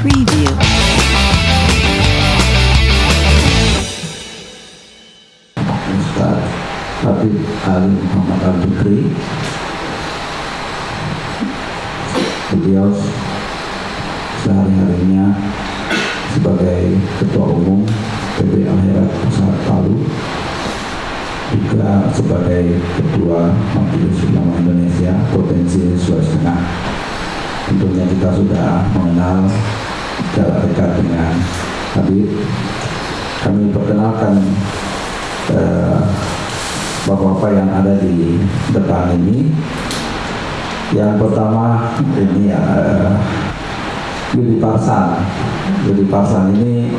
Preview. Ustaz Habib Ali Muhammad Al Bukri beliau sehari-harinya sebagai ketua umum PB Akhirat Pusat Palu juga sebagai ketua Majelis Ulama Indonesia Provinsi Sulawesi Tengah tentunya kita sudah mengenal secara dekat dengan Habib. Kami perkenalkan eh, bapak-bapak yang ada di depan ini. Yang pertama ini uh, Yudi Parsan. Yudi Parsan ini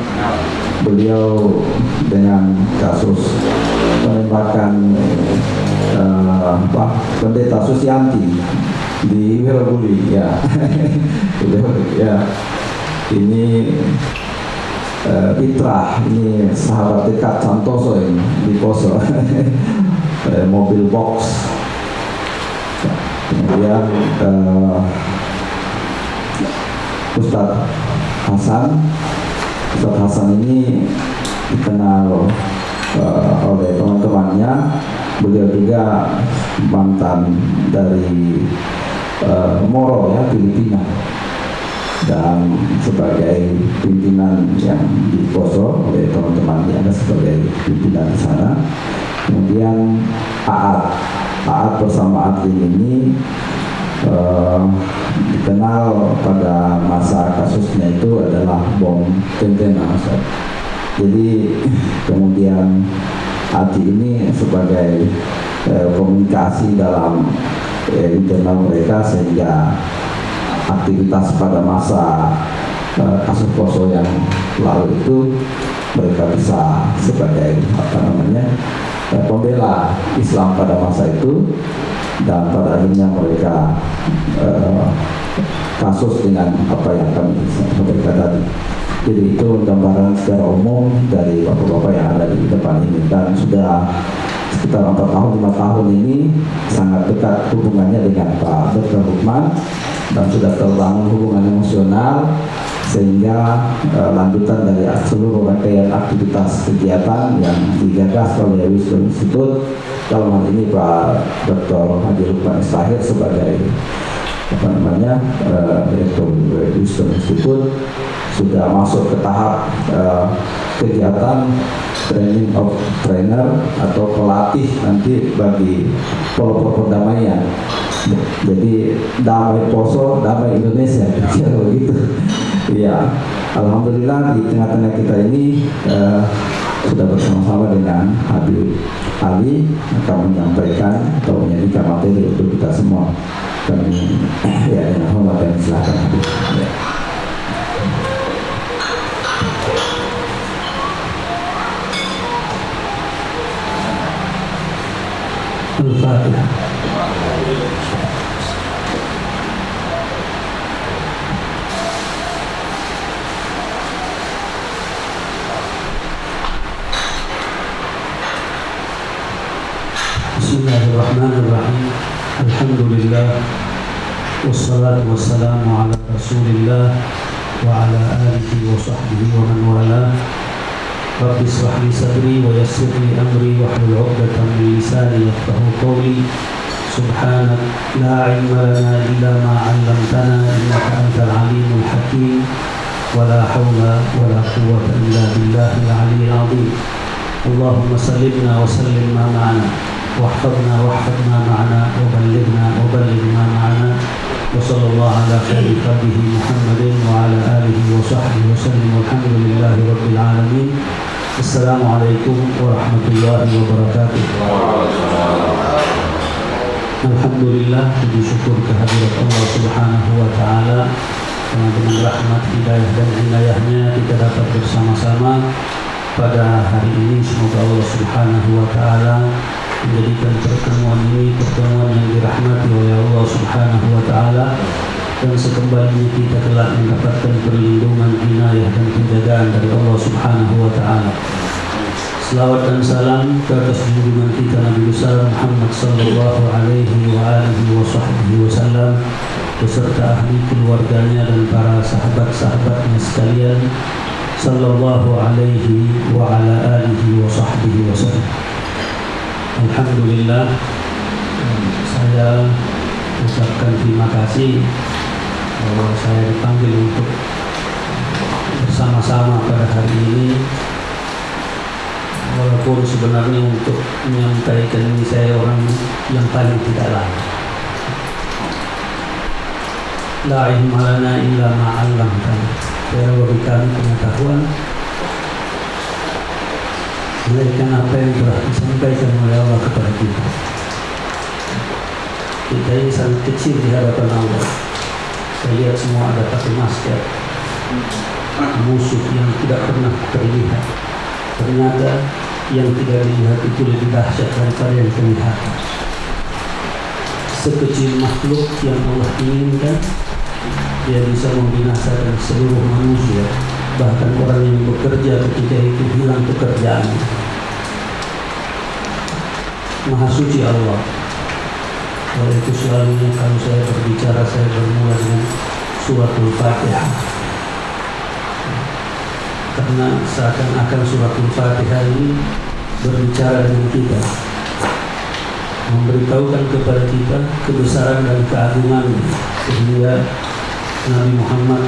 beliau dengan kasus penembakan apa, pendeta Susianti di Wirabuli ya. Ya ini uh, ini sahabat dekat Santoso ini di Poso. Eh, mobil box. Kemudian uh, Ustadz Hasan. Ustadz Hasan ini dikenal uh, oleh teman-temannya. Beliau juga mantan dari uh, Moro ya Filipina dan sebagai pimpinan yang diposo oleh teman-temannya sebagai pimpinan di sana. Kemudian Aat. Aat bersama Adlin ini uh, dikenal pada masa kasusnya itu adalah bom tentena jadi kemudian Adi ini sebagai uh, komunikasi dalam uh, internal mereka sehingga aktivitas pada masa uh, kasus poso yang lalu itu mereka bisa sebagai apa namanya uh, pembela Islam pada masa itu dan pada akhirnya mereka uh, kasus dengan apa yang kami sampaikan tadi. Jadi itu gambaran secara umum dari bapak-bapak yang ada di depan ini dan sudah sekitar empat tahun lima tahun ini sangat dekat hubungannya dengan Pak Dr. Hukman dan sudah terbangun hubungan emosional sehingga uh, lanjutan dari seluruh rangkaian aktivitas kegiatan yang digagas oleh Wisdom Institute dalam hal ini Pak Dr. Haji Lukman Istahir sebagai apa namanya uh, Direktur Wisdom Institute sudah masuk ke tahap uh, kegiatan training of trainer atau pelatih nanti bagi pelopor perdamaian jadi damai poso damai Indonesia. Kira begitu. Ya Alhamdulillah di tengah-tengah kita ini uh, sudah bersama-sama dengan Habib Ali. Akan menyampaikan atau menyanyikan materi untuk kita semua. Kami ya dengan hormat dan silakan Habib. Ya. Al-Fatihah والصلاة والسلام على رسول الله وعلى آله وصحبه ومن والاه. رب اشرح لي صدري ويسر لي أمري واحلل عقدة من لساني يفقه قولي. سبحانك لا علم لنا إلا ما علمتنا إنك أنت العليم الحكيم. ولا حول ولا قوة إلا بالله العلي العظيم. اللهم سلمنا وسلم ما معنا. واحفظنا واحفظ ما معنا. وبلغنا وبلغ ما معنا. وصلى الله على خير خلقه محمد وعلى آله وصحبه وسلم والحمد لله رب العالمين. السلام عليكم ورحمة الله وبركاته. الحمد لله بشكر كهدرة الله سبحانه وتعالى. ومن rahmat hidayah dan inayahnya kita dapat bersama-sama pada hari ini. Semoga Allah Subhanahu wa menjadikan pertemuan ini pertemuan yang dirahmati oleh Allah Subhanahu wa taala dan sekembalinya kita telah mendapatkan perlindungan inayah dan penjagaan dari Allah Subhanahu wa taala. Selawat dan salam ke atas junjungan kita Nabi besar Muhammad sallallahu alaihi wa alihi wa sahbihi wasallam beserta ahli keluarganya dan para sahabat-sahabatnya sekalian sallallahu alaihi wa ala alihi wa sahbihi wa sallam Alhamdulillah saya ucapkan terima kasih bahwa saya dipanggil untuk bersama-sama pada hari ini. Walaupun sebenarnya untuk menyampaikan ini saya orang yang paling tidak layak. La ilma illa ma 'allamtana. Ya bagi kami pengetahuan melainkan apa yang telah disampaikan oleh Allah kepada kita. Kita ini sangat kecil di hadapan Allah. Saya lihat semua ada pakai masker. Musuh yang tidak pernah terlihat. Ternyata yang tidak dilihat itu lebih dahsyat daripada yang terlihat. Sekecil makhluk yang Allah inginkan dia bisa membinasakan seluruh manusia. Bahkan orang yang bekerja ketika itu hilang pekerjaannya Maha suci Allah. Oleh itu selalunya kalau saya berbicara saya bermula dengan surat Al-Fatihah. Karena seakan-akan surat Al-Fatihah ini berbicara dengan kita. Memberitahukan kepada kita kebesaran dan keagungan sehingga Nabi Muhammad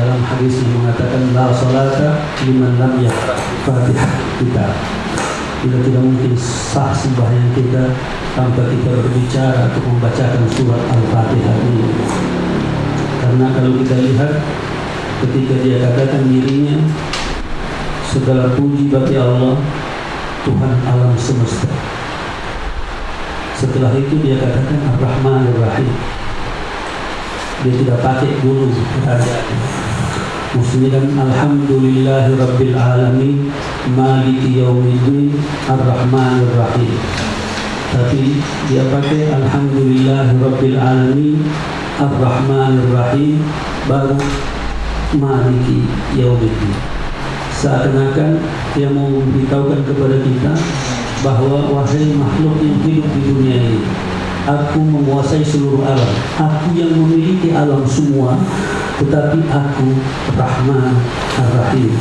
dalam hadis yang mengatakan la salata liman lam yaqra. Fatihah kita bila tidak mungkin sah sembahyang kita tanpa kita berbicara atau membacakan surat Al-Fatihah ini. Karena kalau kita lihat ketika dia katakan dirinya segala puji bagi Allah Tuhan alam semesta. Setelah itu dia katakan Ar-Rahman Ar-Rahim dia tidak pakai dulu kerajaan Kan Alhamdulillahi Rabbil Alamin Maliki Yawmiddin Ar-Rahman Ar-Rahim Tapi dia pakai Alhamdulillahi Rabbil Alamin Ar-Rahman Ar-Rahim Baru Maliki Yawmiddin Seakan-akan dia mau memberitahukan kepada kita bahwa wahai makhluk yang hidup di dunia ini aku menguasai seluruh alam. Aku yang memiliki alam semua tetapi aku Rahman Ar-Rahim.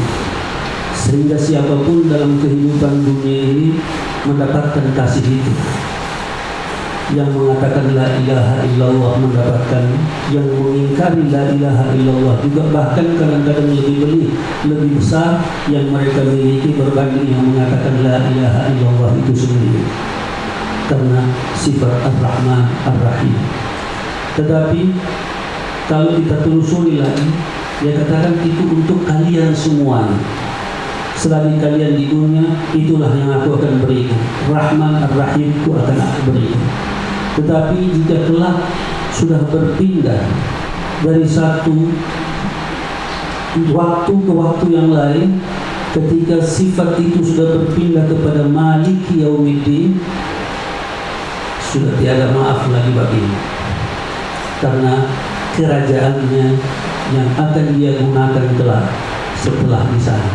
Sehingga siapa pun dalam kehidupan dunia ini mendapatkan kasih itu. Yang mengatakan la ilaha illallah mendapatkan yang mengingkari la ilaha illallah juga bahkan kadang-kadang lebih beli lebih besar yang mereka miliki berbanding yang mengatakan la ilaha illallah itu sendiri karena sifat ar-Rahman ar-Rahim. Tetapi kalau kita telusuri lagi dia katakan itu untuk kalian semua. Selagi kalian di dunia itulah yang aku akan berikan. Rahman ar-Rahim itu akan aku berikan. Tetapi jika kelak sudah berpindah dari satu waktu ke waktu yang lain ketika sifat itu sudah berpindah kepada Maliki Yaumiddin sudah tiada maaf lagi baginya karena kerajaannya yang akan dia gunakan kelak setelah di sana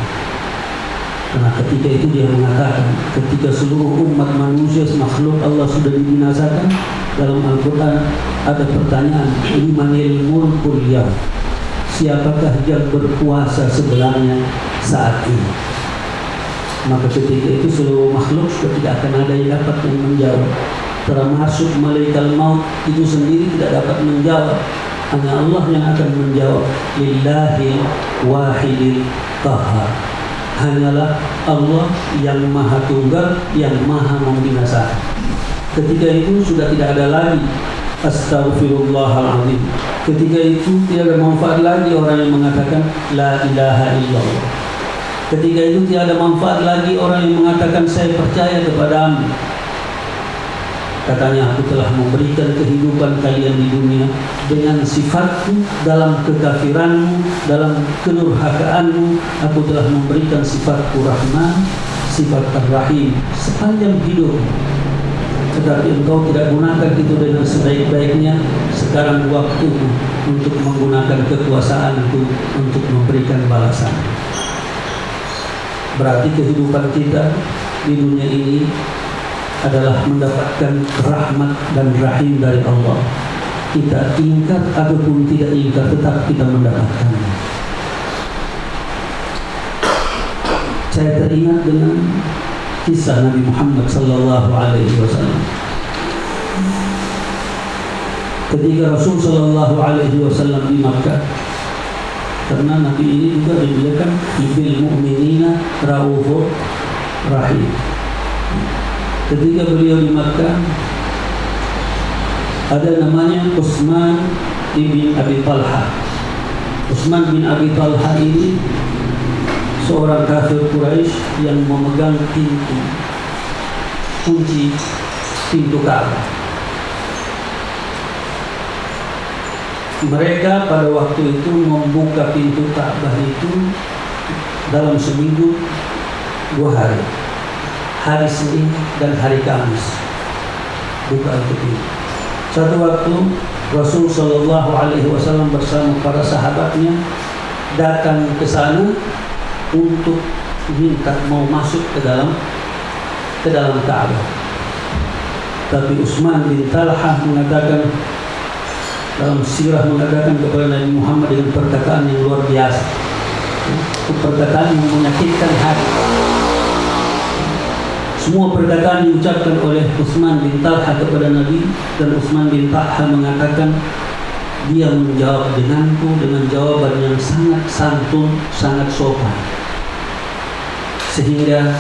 karena ketika itu dia mengatakan ketika seluruh umat manusia makhluk Allah sudah dibinasakan dalam Al-Quran ada pertanyaan limanil mulkul yaum siapakah yang berkuasa sebenarnya saat ini? Maka ketika itu seluruh makhluk tidak akan ada yang dapat menjawab termasuk malaikat maut itu sendiri tidak dapat menjawab. Hanya Allah yang akan menjawab. Lillahi wahidil qahar hanyalah Allah yang maha tunggal yang maha membinasakan ketika itu sudah tidak ada lagi. Astaghfirullahaladzim Ketika itu tidak ada manfaat lagi orang yang mengatakan La ilaha illallah. Ketika itu tidak ada manfaat lagi orang yang mengatakan Saya percaya kepadamu Katanya aku telah memberikan kehidupan kalian di dunia dengan sifatku dalam kekafiranmu, dalam kenurhakaanmu. Aku telah memberikan sifatku Rahman, sifat Ar-Rahim sepanjang hidup. Tetapi engkau tidak gunakan itu dengan sebaik-baiknya. Sekarang waktu untuk menggunakan kekuasaanku untuk memberikan balasan. Berarti kehidupan kita di dunia ini adalah mendapatkan rahmat dan rahim dari Allah kita ingkar ataupun tidak ingkar tetap kita mendapatkannya. Saya teringat dengan kisah Nabi Muhammad sallallahu alaihi wasallam. Ketika Rasul sallallahu alaihi wasallam di Makkah karena Nabi ini juga dibiarkan bil mu'minina rahim. Ketika beliau di Makkah ada namanya Utsman bin Abi Talha. Utsman bin Abi Talha ini seorang kafir Quraisy yang memegang pintu kunci pintu Ka'bah. Mereka pada waktu itu membuka pintu Ka'bah itu dalam seminggu dua hari. Hari Senin dan hari Kamis. Buka. Satu waktu Rasul Shallallahu Alaihi Wasallam bersama para sahabatnya datang ke sana untuk minta mau masuk ke dalam ke dalam Ka'bah. Tapi Utsman bin Talhah mengatakan dalam sirah mengatakan kepada Nabi Muhammad dengan perkataan yang luar biasa. Perkataan yang menyakitkan hati. Semua perkataan diucapkan oleh Utsman bin Talha kepada Nabi dan Utsman bin Talha mengatakan dia menjawab denganku dengan jawaban yang sangat santun, sangat sopan. Sehingga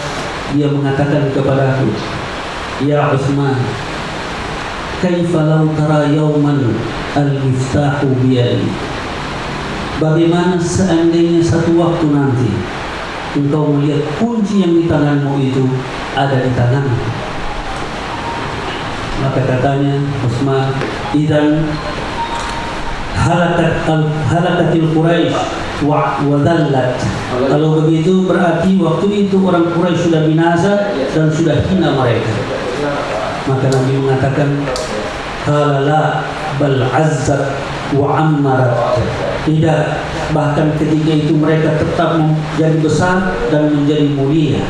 dia mengatakan kepada aku, Ya Utsman, kaifa law tara yawman al-miftahu biyadi? Bagaimana seandainya satu waktu nanti engkau melihat kunci yang di tanganmu itu ada di tanganmu. Maka katanya Utsman, "Idan halakat halakatil Quraisy wa wadallat." Kalau begitu berarti waktu itu orang Quraisy sudah binasa dan sudah hina mereka. Maka Nabi mengatakan, "Halala bal azzat wa ammarat." Tidak, bahkan ketika itu mereka tetap menjadi besar dan menjadi mulia.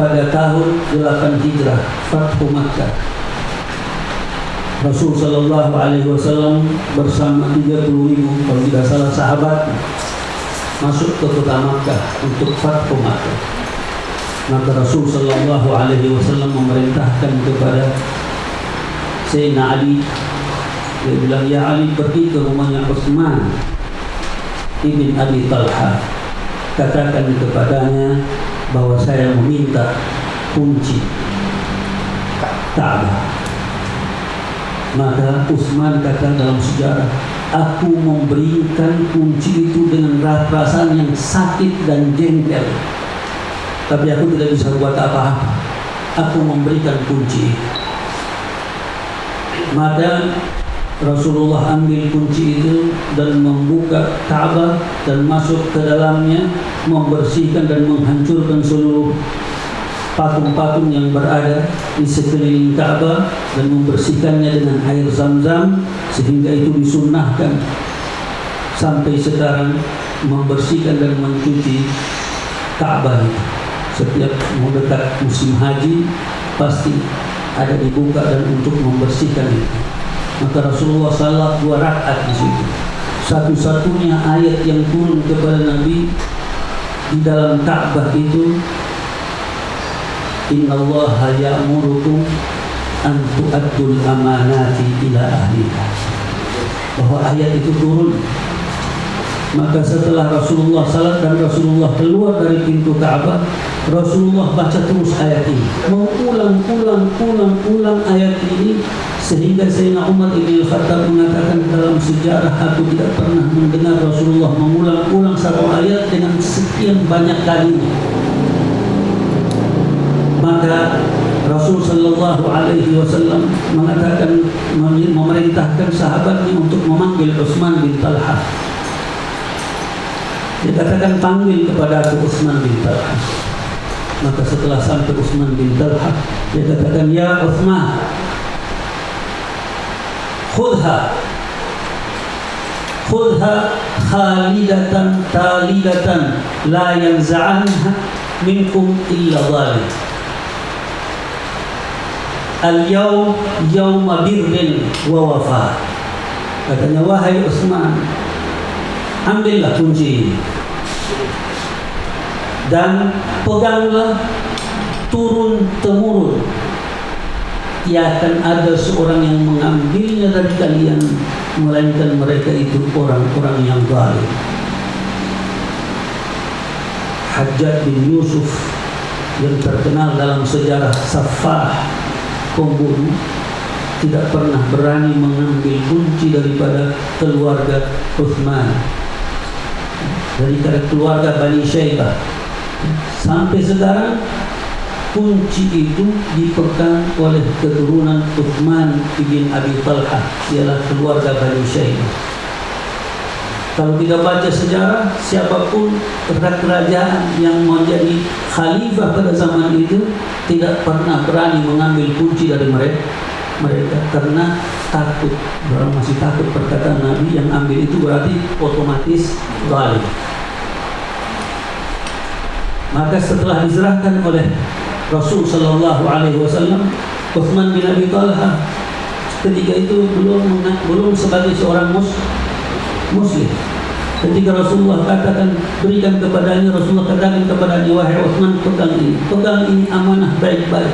Pada tahun 8 Hijrah, Fathu Makkah. Rasul Shallallahu Alaihi Wasallam bersama 30 ribu kalau tidak salah sahabat masuk ke kota Makkah untuk Fathu Makkah. Maka Rasul Shallallahu Alaihi Wasallam memerintahkan kepada Sayyidina Ali dia bilang, Ya Ali pergi ke rumahnya Utsman Ibn Abi Talha Katakan kepadanya bahwa saya meminta kunci Ka'bah. Maka Utsman kata dalam sejarah Aku memberikan kunci itu dengan perasaan yang sakit dan jengkel. Tapi aku tidak bisa buat apa-apa. Aku memberikan kunci. Maka Rasulullah ambil kunci itu dan membuka Ka'bah dan masuk ke dalamnya membersihkan dan menghancurkan seluruh patung-patung yang berada di sekeliling Ka'bah dan membersihkannya dengan air zam-zam sehingga itu disunnahkan. Sampai sekarang membersihkan dan mencuci Ka'bah setiap mau dekat musim haji pasti ada dibuka dan untuk membersihkan itu maka Rasulullah salat dua rakaat di situ. Satu-satunya ayat yang turun kepada Nabi di dalam Ka'bah itu Inna Allah ya'murukum an tu'addul amanati ila ahliha. Bahwa ayat itu turun maka setelah Rasulullah salat dan Rasulullah keluar dari pintu Ka'bah, Rasulullah baca terus ayat ini. Mengulang, ulang, ulang, ulang ayat ini sehingga Sayyidina Umar bin Khattab mengatakan dalam sejarah aku tidak pernah mendengar Rasulullah mengulang-ulang satu ayat dengan sekian banyak kalinya. Maka Rasul Shallallahu Alaihi Wasallam mengatakan memerintahkan sahabatnya untuk memanggil Utsman bin Talha dia katakan panggil kepada aku Utsman bin Talha. Maka setelah sampai Utsman bin Talha, dia katakan, Ya Utsman, khudha khudha khalidatan talidatan la yanza'anha minkum illa zalim al-yaum yauma birrin wa wafa katanya wahai Utsman ambillah kunci ini. Dan peganglah turun temurun ia akan ada seorang yang mengambilnya dari kalian melainkan mereka itu orang-orang yang zalim. Hajjaj bin Yusuf yang terkenal dalam sejarah Safah pembunuh tidak pernah berani mengambil kunci daripada keluarga Uthman. Dari keluarga Bani Syaibah. Sampai sekarang kunci itu dipegang oleh keturunan Uthman bin Abi Talha ialah keluarga Bani Syaibah kalau kita baca sejarah, siapa pun kerajaan yang menjadi khalifah pada zaman itu tidak pernah berani mengambil kunci dari mereka. Mereka karena takut orang masih takut perkataan Nabi yang ambil itu berarti otomatis zalim. Maka setelah diserahkan oleh Rasul Shallallahu Alaihi Wasallam Uthman bin Abi Talha ketika itu belum belum sebagai seorang mus, muslim Ketika Rasulullah katakan berikan kepadanya, Rasulullah katakan kepadanya, wahai Uthman pegang ini, pegang ini amanah baik-baik.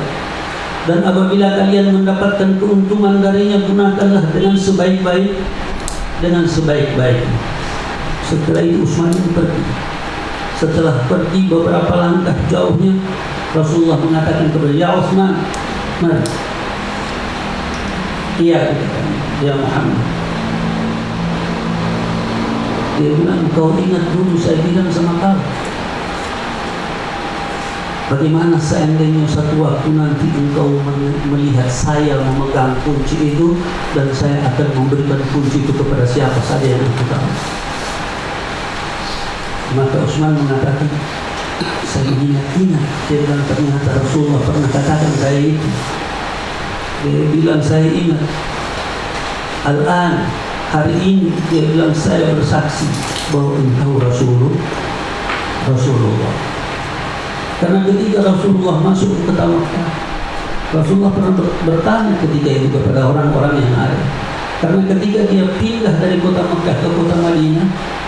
Dan apabila kalian mendapatkan keuntungan darinya, gunakanlah dengan sebaik-baik, dengan sebaik-baik. Setelah itu Utsman pergi. Setelah pergi beberapa langkah jauhnya, Rasulullah mengatakan kepada Ya Utsman, mari. Iya, ya Muhammad. Dia bilang, kau ingat dulu saya bilang sama kau. Bagaimana seandainya satu waktu nanti engkau melihat saya memegang kunci itu dan saya akan memberikan kunci itu kepada siapa saja yang aku tahu. Maka Utsman mengatakan, saya ingat-ingat. Dia bilang ternyata Rasulullah pernah katakan saya itu. Dia bilang saya ingat. Al-an hari ini dia bilang saya bersaksi bahwa engkau Rasulullah Rasulullah karena ketika Rasulullah masuk ke Makkah Rasulullah pernah bertanya ketika itu kepada orang-orang yang ada karena ketika dia pindah dari kota Makkah ke kota Madinah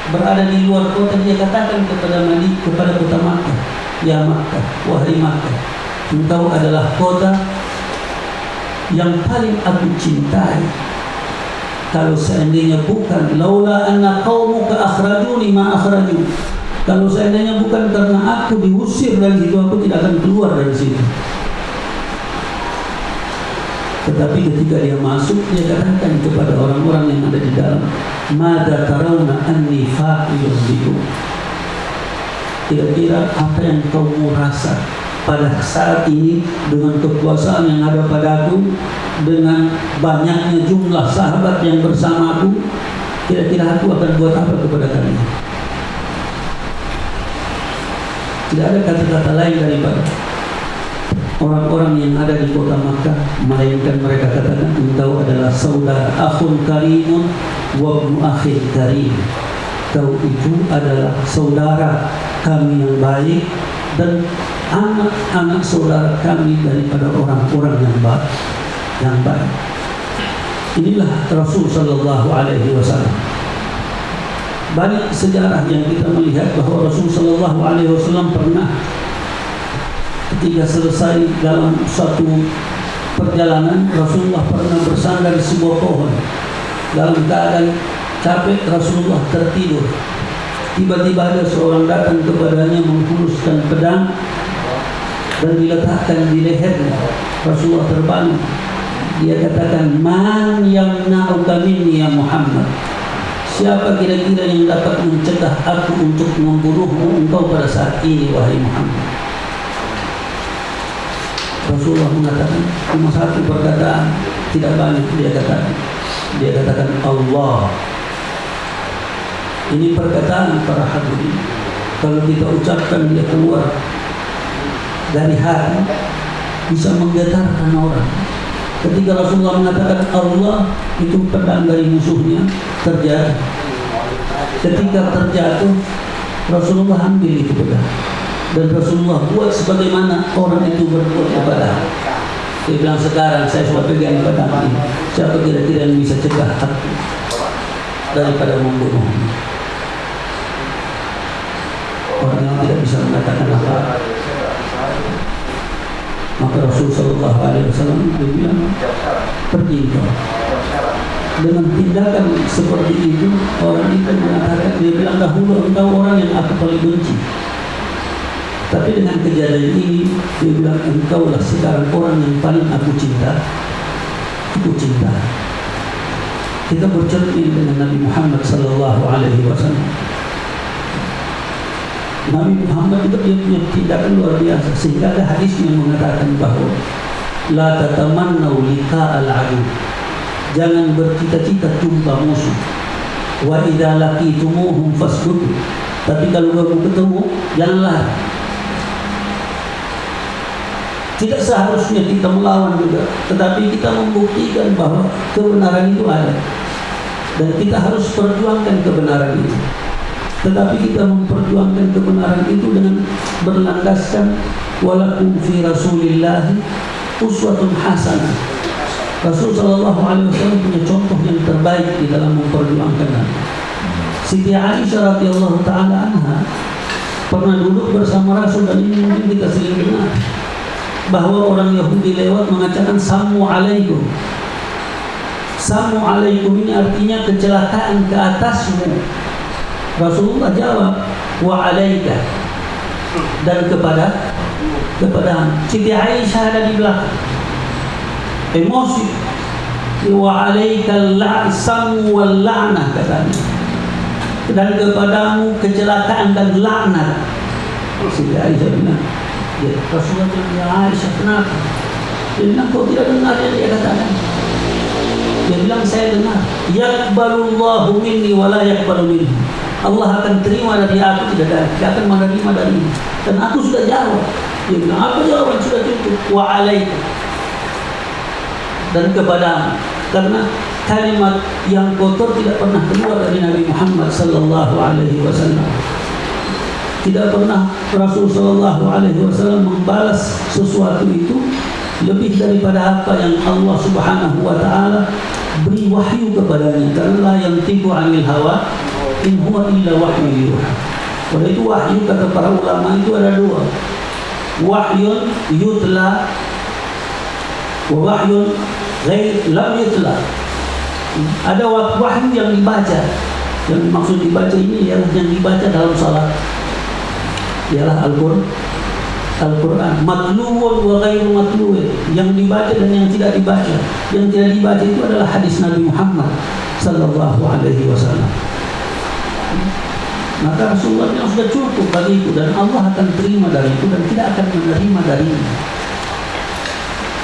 berada di luar kota dia katakan kepada Madinah kepada kota Makkah ya Makkah wahai Makkah engkau adalah kota yang paling aku cintai. Kalau seandainya bukan laula anna qaumuka akhrajuni ma akhraju. Kalau seandainya bukan karena aku diusir dari situ aku tidak akan keluar dari situ tetapi ketika dia masuk dia katakan kepada orang-orang yang ada di dalam. Mada tarawna anni fa'ilun kira-kira apa yang kau mau rasa pada saat ini dengan kekuasaan yang ada padaku dengan banyaknya jumlah sahabat yang bersamaku kira-kira aku akan buat apa kepada kalian? Tidak ada kata-kata lain daripada orang-orang yang ada di kota Makkah melainkan mereka katakan engkau adalah saudara akhun karimun wa akhir karim kau itu adalah saudara kami yang baik dan anak-anak saudara kami daripada orang-orang yang baik yang baik. Inilah Rasul Shallallahu Alaihi Wasallam. Banyak sejarah yang kita melihat bahwa Rasul Shallallahu Alaihi Wasallam pernah ketika selesai dalam satu perjalanan Rasulullah pernah bersandar di sebuah pohon. Dalam keadaan capek Rasulullah tertidur. Tiba-tiba ada seorang datang kepadanya menghunuskan pedang dan diletakkan di lehernya. Rasulullah terbangun. Dia katakan man yang na'uka ya Muhammad? Siapa kira-kira yang dapat mencegah aku untuk membunuhmu engkau pada saat ini wahai Muhammad Rasulullah mengatakan cuma satu perkataan tidak banyak dia katakan. Dia katakan Allah. Ini perkataan para hadirin. Kalau kita ucapkan dia keluar dari hati bisa menggetarkan orang. Ketika Rasulullah mengatakan Allah itu pedang dari musuhnya terjatuh. Ketika terjatuh, Rasulullah ambil itu pedang dan Rasulullah buat sebagaimana orang itu berbuat kepada Dia bilang sekarang saya sudah pegang pedang ini. Siapa kira-kira yang bisa cegah aku daripada membunuh? Orang yang tidak bisa mengatakan apa. Maka Rasul Sallallahu Alaihi Wasallam bilang pergi kau. Dengan tindakan seperti itu orang itu mengatakan dia bilang dahulu engkau orang yang aku paling benci. Tapi dengan kejadian ini dia bilang engkaulah sekarang orang yang paling aku cinta. Aku cinta. Kita bercermin dengan Nabi Muhammad sallallahu alaihi wasallam. Nabi Muhammad itu dia punya tindakan luar biasa sehingga ada hadis yang mengatakan bahwa la tatamannau liqa al-adu. Jangan bercita-cita jumpa musuh. Wa idza laqitumuhum fasbutu. Tapi kalau kamu ketemu, janganlah tidak seharusnya kita melawan juga, tetapi kita membuktikan bahwa kebenaran itu ada. Dan kita harus perjuangkan kebenaran itu. Tetapi kita memperjuangkan kebenaran itu dengan berlandaskan walakum fi Rasulillah uswatun hasanah. Rasul sallallahu alaihi wasallam punya contoh yang terbaik di dalam memperjuangkan. Siti Aisyah radhiyallahu taala anha pernah duduk bersama Rasul dan ini mungkin kita sering dengar bahwa orang Yahudi lewat mengatakan samu alaikum. Samu alaikum ini artinya kecelakaan ke atasmu. Rasulullah jawab wa alaika. Dan kepada kepada Siti Aisyah ada di belakang. Emosi. Wa alaika samu wal la'nah katanya. Dan kepadamu kecelakaan dan laknat Siti Aisyah bilang Ya, Rasulullah bilang, ya Aisyah, kenapa? Dia bilang, kau tidak dengar yang dia katakan? Dia bilang, saya dengar. Yakbalullahu minni wa la yakbalu minni. Allah akan terima dari aku, tidak dari, dia akan menerima dari. Dan aku sudah jawab. Dia bilang, apa jawaban sudah cukup? Wa alaika. Dan kepadamu. Karena kalimat yang kotor tidak pernah keluar dari Nabi Muhammad sallallahu alaihi wasallam tidak pernah Rasul Shallallahu Alaihi Wasallam membalas sesuatu itu lebih daripada apa yang Allah Subhanahu Wa Taala beri wahyu kepadanya karena yang tibu anil hawa in huwa illa wahyu. Oleh itu wahyu kata para ulama itu ada dua. Wahyun yutla wa wahyun lam yutla. Ada wahyu yang dibaca. Yang maksud dibaca ini ialah yang dibaca dalam salat ialah Al-Qur'an Al-Quran. Matluun wa ghairu matluun yang dibaca dan yang tidak dibaca. Yang tidak dibaca itu adalah hadis Nabi Muhammad sallallahu alaihi wasallam. Maka Rasulullah yang sudah cukup bagi itu dan Allah akan terima dari itu dan tidak akan menerima darinya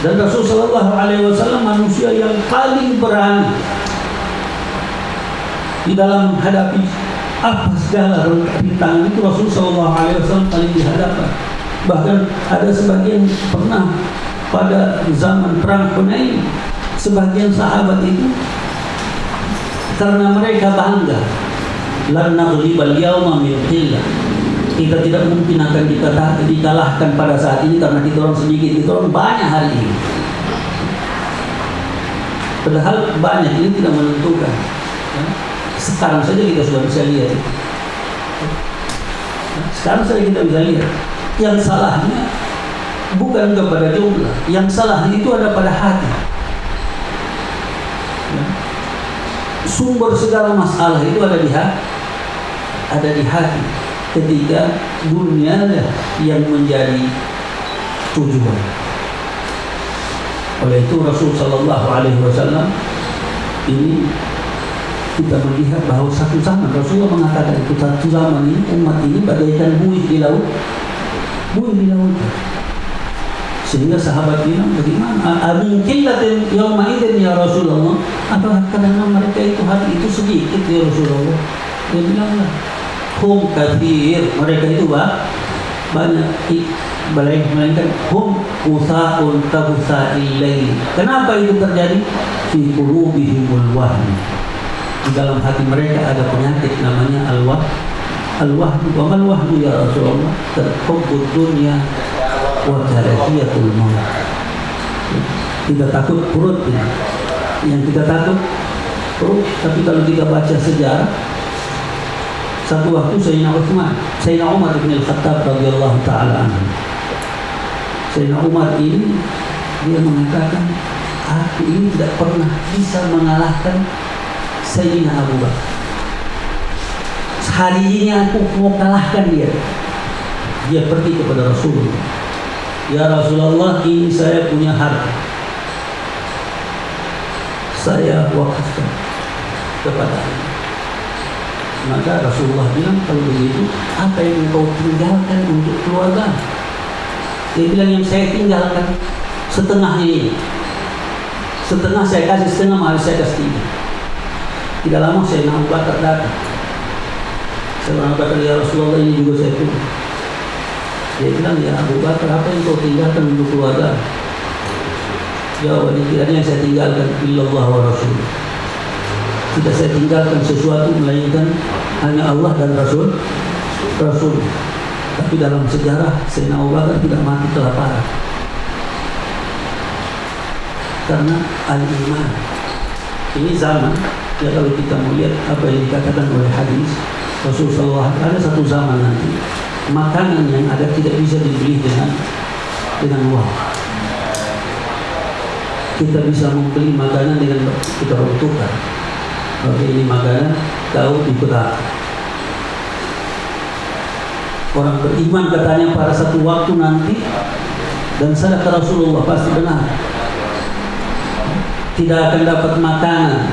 dan Rasul sallallahu alaihi wasallam manusia yang paling berani di dalam menghadapi apa segala rintangan itu Rasul Shallallahu Alaihi Wasallam paling dihadapkan. Bahkan ada sebagian pernah pada zaman perang Hunain sebagian sahabat itu karena mereka bangga lan naghlibal yawma min kita tidak mungkin akan dikalahkan pada saat ini karena kita orang sedikit, kita orang banyak hari ini. Padahal banyak ini tidak menentukan. Sekarang saja kita sudah bisa lihat. Sekarang saja kita bisa lihat. Yang salahnya bukan kepada jumlah. Yang salahnya itu ada pada hati. Sumber segala masalah itu ada di hati. Ada di hati. Ketika dunia yang menjadi tujuan. Oleh itu Rasul Shallallahu Alaihi Wasallam ini kita melihat bahwa satu zaman Rasulullah mengatakan itu satu zaman ini umat ini bagaikan buih di laut. Buih di laut. Sehingga sahabat bilang bagaimana? Mungkin latin yang idin ya Rasulullah? Apa karena mereka itu hari itu sedikit ya Rasulullah? Dia bilang lah hum kathir. Mereka itu bah, banyak melainkan hum usaun kabusa'il lail kenapa itu terjadi? Fi qulubihimul wahmi di dalam hati mereka ada penyakit namanya al-wah. Al-wahdu wa mal wahdu ya Rasulullah? Terhubbud dunya wa karahiyatul maut. Kita takut perut ini. yang kita takut perut. Tapi kalau kita baca sejarah satu waktu Sayyidina Uthman Sayyidina Umar bin Al-Khattab radhiyallahu taala anhu. Sayyidina Umar ini dia mengatakan aku ini tidak pernah bisa mengalahkan Sayyidina Abu Bakar. Hari ini aku mau kalahkan dia. Dia pergi kepada Rasulullah. Ya Rasulullah ini saya punya harta. Saya wakafkan kepada maka Rasulullah bilang kalau begitu apa yang engkau tinggalkan untuk keluarga? Dia bilang yang saya tinggalkan setengah ini. Setengah saya kasih setengah mari saya kasih tiga tidak lama saya nak bakar saya nak bakar ya Rasulullah ini juga saya punya dia bilang ya Abu Bakar apa yang kau tinggalkan untuk keluarga tidak ada yang saya tinggalkan illallah wa rasul. Tidak saya tinggalkan sesuatu melainkan hanya Allah dan Rasul. Rasul. Tapi dalam sejarah Sayyidina Abu Bakar tidak mati kelaparan. Karena al-iman. Ini zaman ya kalau kita melihat apa yang dikatakan oleh hadis Rasulullah ada satu zaman nanti makanan yang ada tidak bisa dibeli dengan dengan uang kita bisa membeli makanan dengan kita butuhkan. Oke ini makanan tahu ikut Orang beriman katanya pada satu waktu nanti dan sadar Rasulullah pasti benar. Tidak akan dapat makanan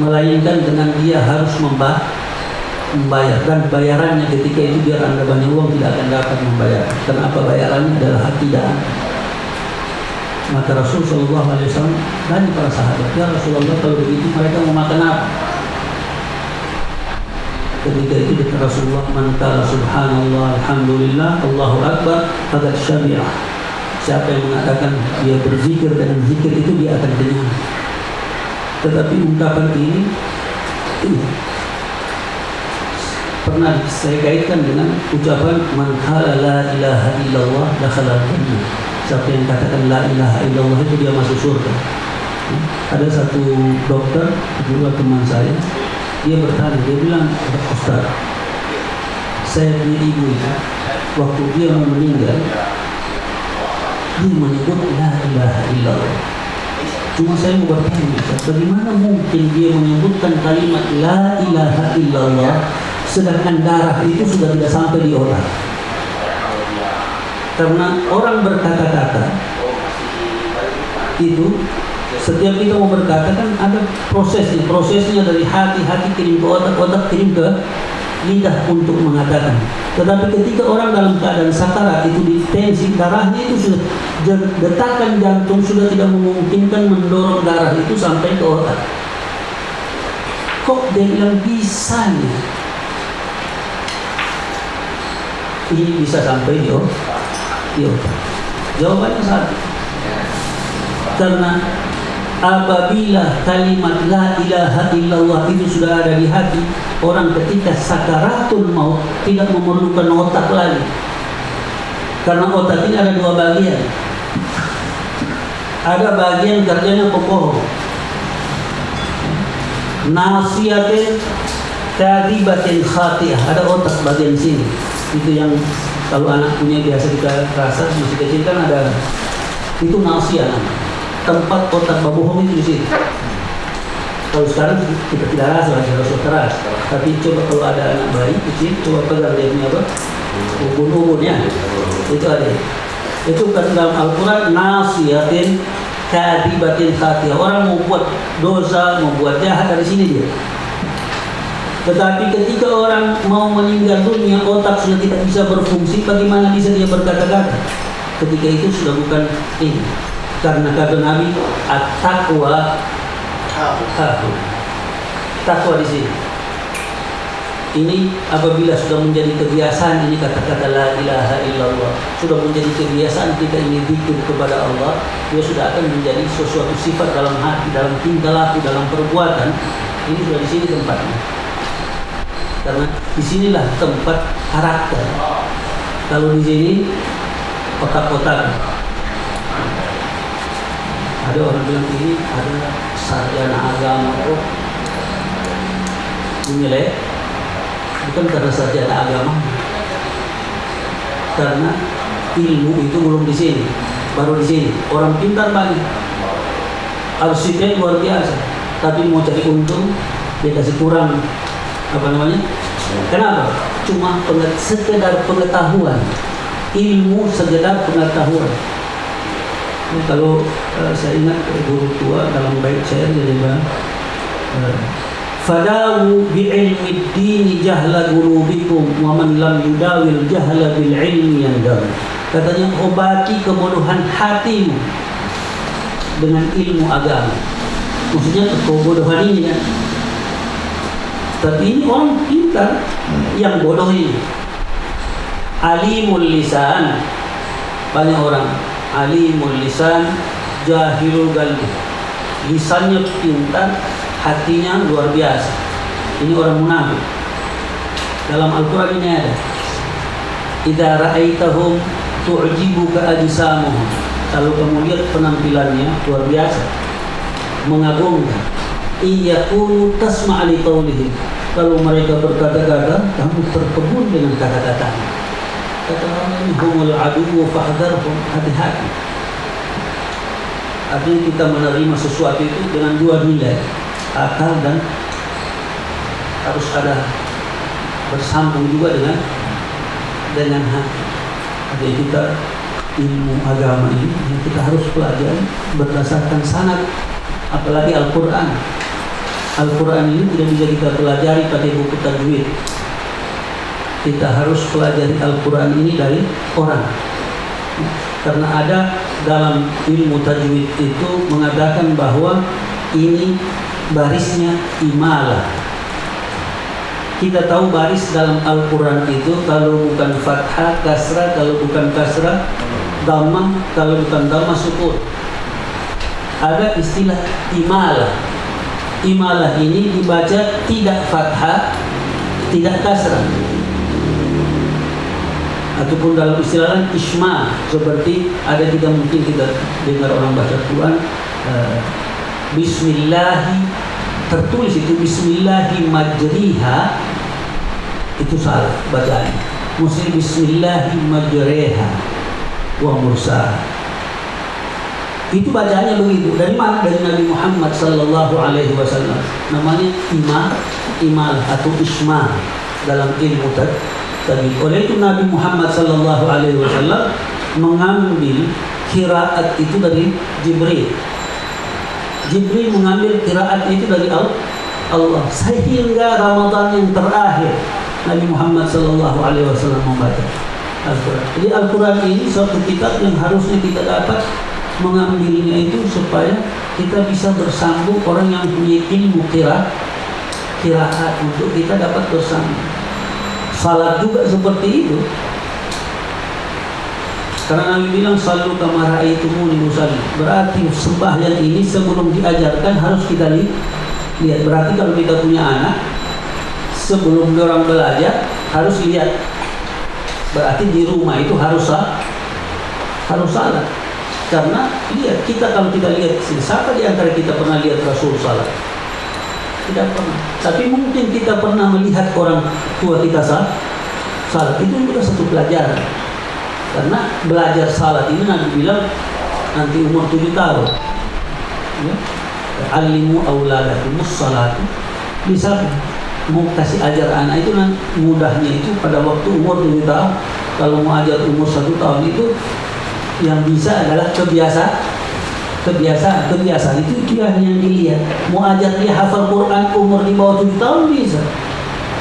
melainkan dengan dia harus membayar dan bayarannya ketika itu biar anda banyak uang tidak akan dapat membayar. Kenapa bayarannya adalah hati dan maka Rasul Shallallahu Alaihi Wasallam dan para sahabat ya Rasulullah kalau begitu mereka mau makan apa? Ketika itu kata Rasulullah man subhanallah alhamdulillah Allahu akbar pada syariah siapa yang mengatakan dia berzikir dengan zikir itu dia akan kenyang tetapi ungkapan ini ini pernah saya kaitkan dengan ucapan man la ilaha illallah dakhala siapa yang katakan la ilaha illallah itu dia masuk surga. Ada satu dokter juga teman saya dia bertanya dia bilang Ustaz saya punya ibu itu waktu dia mau meninggal dia menyebut la ilaha illallah cuma saya mau bertanya bagaimana mungkin dia menyebutkan kalimat la ilaha illallah sedangkan darah itu sudah tidak sampai di otak? Karena orang berkata-kata itu setiap kita mau berkata kan ada prosesnya. Prosesnya dari hati hati kirim ke otak otak kirim ke lidah untuk mengatakan tetapi ketika orang dalam keadaan sakarat itu di tensi darahnya itu sudah detakan jantung sudah tidak memungkinkan mendorong darah itu sampai ke otak kok dia bilang bisanya ini bisa sampai di otak Iya. Jawabannya satu. Karena apabila kalimat la ilaha illallah itu sudah ada di hati, orang ketika sakaratul maut tidak memerlukan otak lagi. Karena otak ini ada dua bagian. Ada bagian kerjanya pokok. Nasiatin kadibatin khatiah. Ada otak bagian sini. Itu yang kalau anak punya biasa kita rasa masih kecil kan ada itu nasia tempat otak babohong itu di sini kalau sekarang kita tidak rasa lagi harus keras. Tapi coba kalau ada anak bayi kecil coba pegang dia punya apa? Ubun-ubunnya. Itu ada. Itu kan dalam Al-Quran nasiatin kadibatin hati orang mau buat dosa mau buat jahat dari sini dia. Tetapi ketika orang mau meninggal dunia, otak sudah tidak bisa berfungsi, bagaimana bisa dia berkata-kata? Ketika itu sudah bukan ini. Karena kata Nabi, at-taqwa Takwa di sini. Ini apabila sudah menjadi kebiasaan ini kata-kata la ilaha illallah sudah menjadi kebiasaan kita ini zikir kepada Allah dia sudah akan menjadi sesuatu sifat dalam hati dalam tingkah laku dalam perbuatan ini sudah di sini tempatnya karena di sinilah tempat karakter. Kalau di sini kotak-kotak. Ada orang bilang ini ada sarjana agama kok menilai bukan karena sarjana agama karena ilmu itu belum di sini baru di sini. Orang pintar banyak arsitek luar biasa tapi mau cari untung dia kasih kurang apa namanya? Kenapa? Cuma penget, sekedar pengetahuan. Ilmu sekedar pengetahuan kalau uh, saya ingat guru tua dalam baik saya bilang uh, Fadawu bi'ilmi dini jahla gurubikum wa man lam yudawil jahla bil ilmi yang Katanya obati kebodohan hatimu dengan ilmu agama. Maksudnya kebodohan ini kan. Tapi ini orang pintar yang bodoh ini. Alimul lisan banyak orang alimul lisan jahilul galbi lisannya pintar hatinya luar biasa. Ini orang munafik. Dalam Al-Quran ini ada. Idza ra'aitahum tu'jibuka ajsamuhum. Kalau kamu lihat penampilannya luar biasa. Mengagumkan. Iyakunu tasma' li qawlihim. Kalau mereka berkata-kata, kamu terkebun dengan kata-kata. Ini humul adu fahdharhum. Hati-hati. Artinya kita menerima sesuatu itu dengan dua nilai akal dan harus ada bersambung juga dengan dengan hati. Jadi kita ilmu agama ini yang kita harus pelajari berdasarkan sanad apalagi Al-Quran Al-Quran ini tidak bisa kita pelajari pakai buku tajwid kita harus pelajari Al-Quran ini dari orang karena ada dalam ilmu tajwid itu mengatakan bahwa ini barisnya imalah. Kita tahu baris dalam Al-Quran itu kalau bukan fathah, kasrah, kalau bukan kasrah, damah, kalau bukan damah, sukun. Ada istilah imalah. Imalah ini dibaca tidak fathah, tidak kasrah. Ataupun dalam istilah isma seperti ada tidak mungkin kita dengar orang baca Quran uh, Bismillahi tertulis itu Bismillahi majriha itu salah bacaan. Mesti Bismillahi majreha wa mursaha. Itu bacaannya begitu. Dari mana? Dari Nabi Muhammad Sallallahu Alaihi Wasallam. Namanya imam, imal atau isma dalam ilmu tadi. Oleh itu Nabi Muhammad Sallallahu Alaihi Wasallam mengambil kiraat itu dari Jibril Jibril mengambil kiraat itu dari Allah sehingga Ramadan yang terakhir Nabi Muhammad Sallallahu Alaihi Wasallam membaca Al-Quran. Jadi Al-Quran ini suatu kitab yang harusnya kita dapat mengambilnya itu supaya kita bisa bersambung orang yang punya ilmu kira kiraat untuk kita dapat bersambung. Salat juga seperti itu. Karena Nabi bilang selalu kamara itu musalli. Berarti sembahyang ini sebelum diajarkan harus kita lihat. Berarti kalau kita punya anak sebelum orang belajar harus lihat. Berarti di rumah itu harus sah, harus salat. Karena lihat kita kalau kita lihat siapa di antara kita pernah lihat Rasul salat? Tidak pernah. Tapi mungkin kita pernah melihat orang tua kita salat. Salat itu juga satu pelajaran karena belajar salat ini nanti bilang nanti umur tujuh tahun ya. alimu auladakumus salat bisa mau kasih ajar anak itu nanti mudahnya itu pada waktu umur tujuh tahun kalau mau ajar umur satu tahun itu yang bisa adalah kebiasaan kebiasaan kebiasaan itu dia yang dilihat. Mau ajar dia hafal Quran umur di bawah tujuh tahun bisa.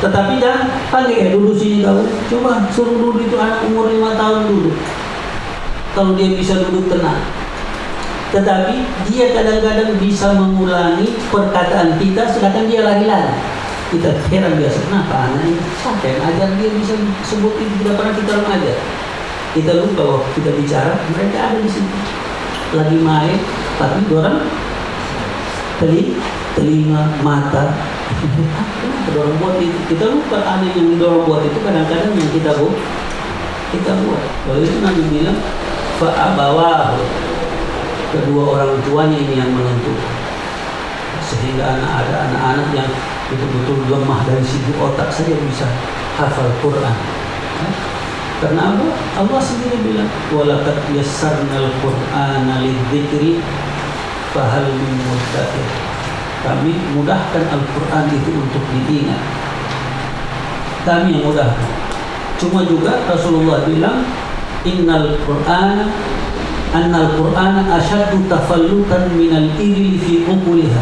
Tetapi jangan panggil ya dulu sini kau coba suruh dulu itu anak umur lima tahun dulu. Kalau dia bisa duduk tenang. Tetapi dia kadang-kadang bisa mengulangi perkataan kita sedangkan dia lari-lari. Kita heran biasa kenapa anak ini? Yang ajar dia bisa sebut itu tidak pernah kita mengajar kita lupa bahwa kita bicara mereka ada di sini lagi main tapi orang telinga, telinga mata. Dorong buat itu. Kita lupa ada yang didorong buat itu kadang-kadang yang kita buat kita buat. Kalau itu Nabi bilang fa'abawahu. Kedua orang tuanya ini yang menentukan sehingga anak ada anak-anak yang betul-betul lemah dari segi otak saja bisa hafal Quran karena? Allah sendiri bilang walaqad yassarnal qur'ana lidzikri fahal min muddakir kami mudahkan Al-Quran itu untuk diingat. Kami yang mudahkan. Cuma juga Rasulullah bilang innal qur'ana annal qur'ana asyaddu tafallutan minal ibil fi uquliha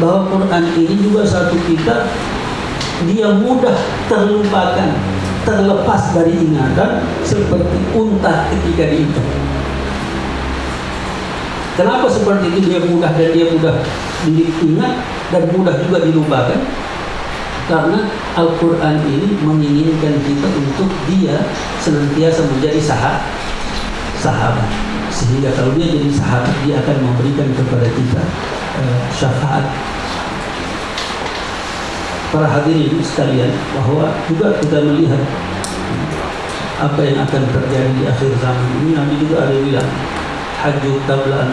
bahwa Quran ini juga satu kitab dia mudah terlupakan terlepas dari ingatan seperti unta ketika diikat. Kenapa seperti itu dia mudah dan dia mudah diingat dan mudah juga dilupakan karena Al-Quran ini menginginkan kita untuk dia senantiasa menjadi sahabat. Sahabat. Sehingga kalau dia jadi sahabat dia akan memberikan kepada kita uh, syafaat para hadirin sekalian bahwa juga kita melihat apa yang akan terjadi di akhir zaman ini. Nabi juga ada bilang haju tablaan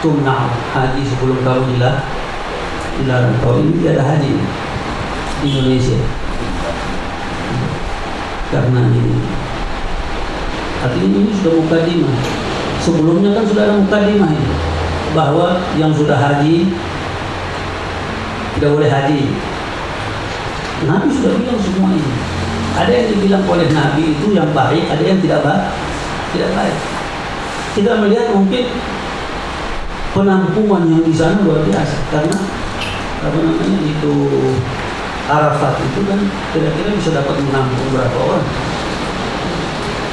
tumna haji sebelum kau dilarang dilarang. Kau ini ada haji di Indonesia. Karena ini. Artinya ini sudah mukadimah. Sebelumnya kan sudah ada mukadimah ini. Bahwa yang sudah haji tidak boleh haji. Nabi sudah bilang semua ini. Ada yang dibilang oleh Nabi itu yang baik ada yang tidak baik tidak baik. Kita melihat mungkin penampungan yang di sana luar biasa. Karena apa namanya itu Arafat itu kan kira-kira bisa dapat menampung berapa orang.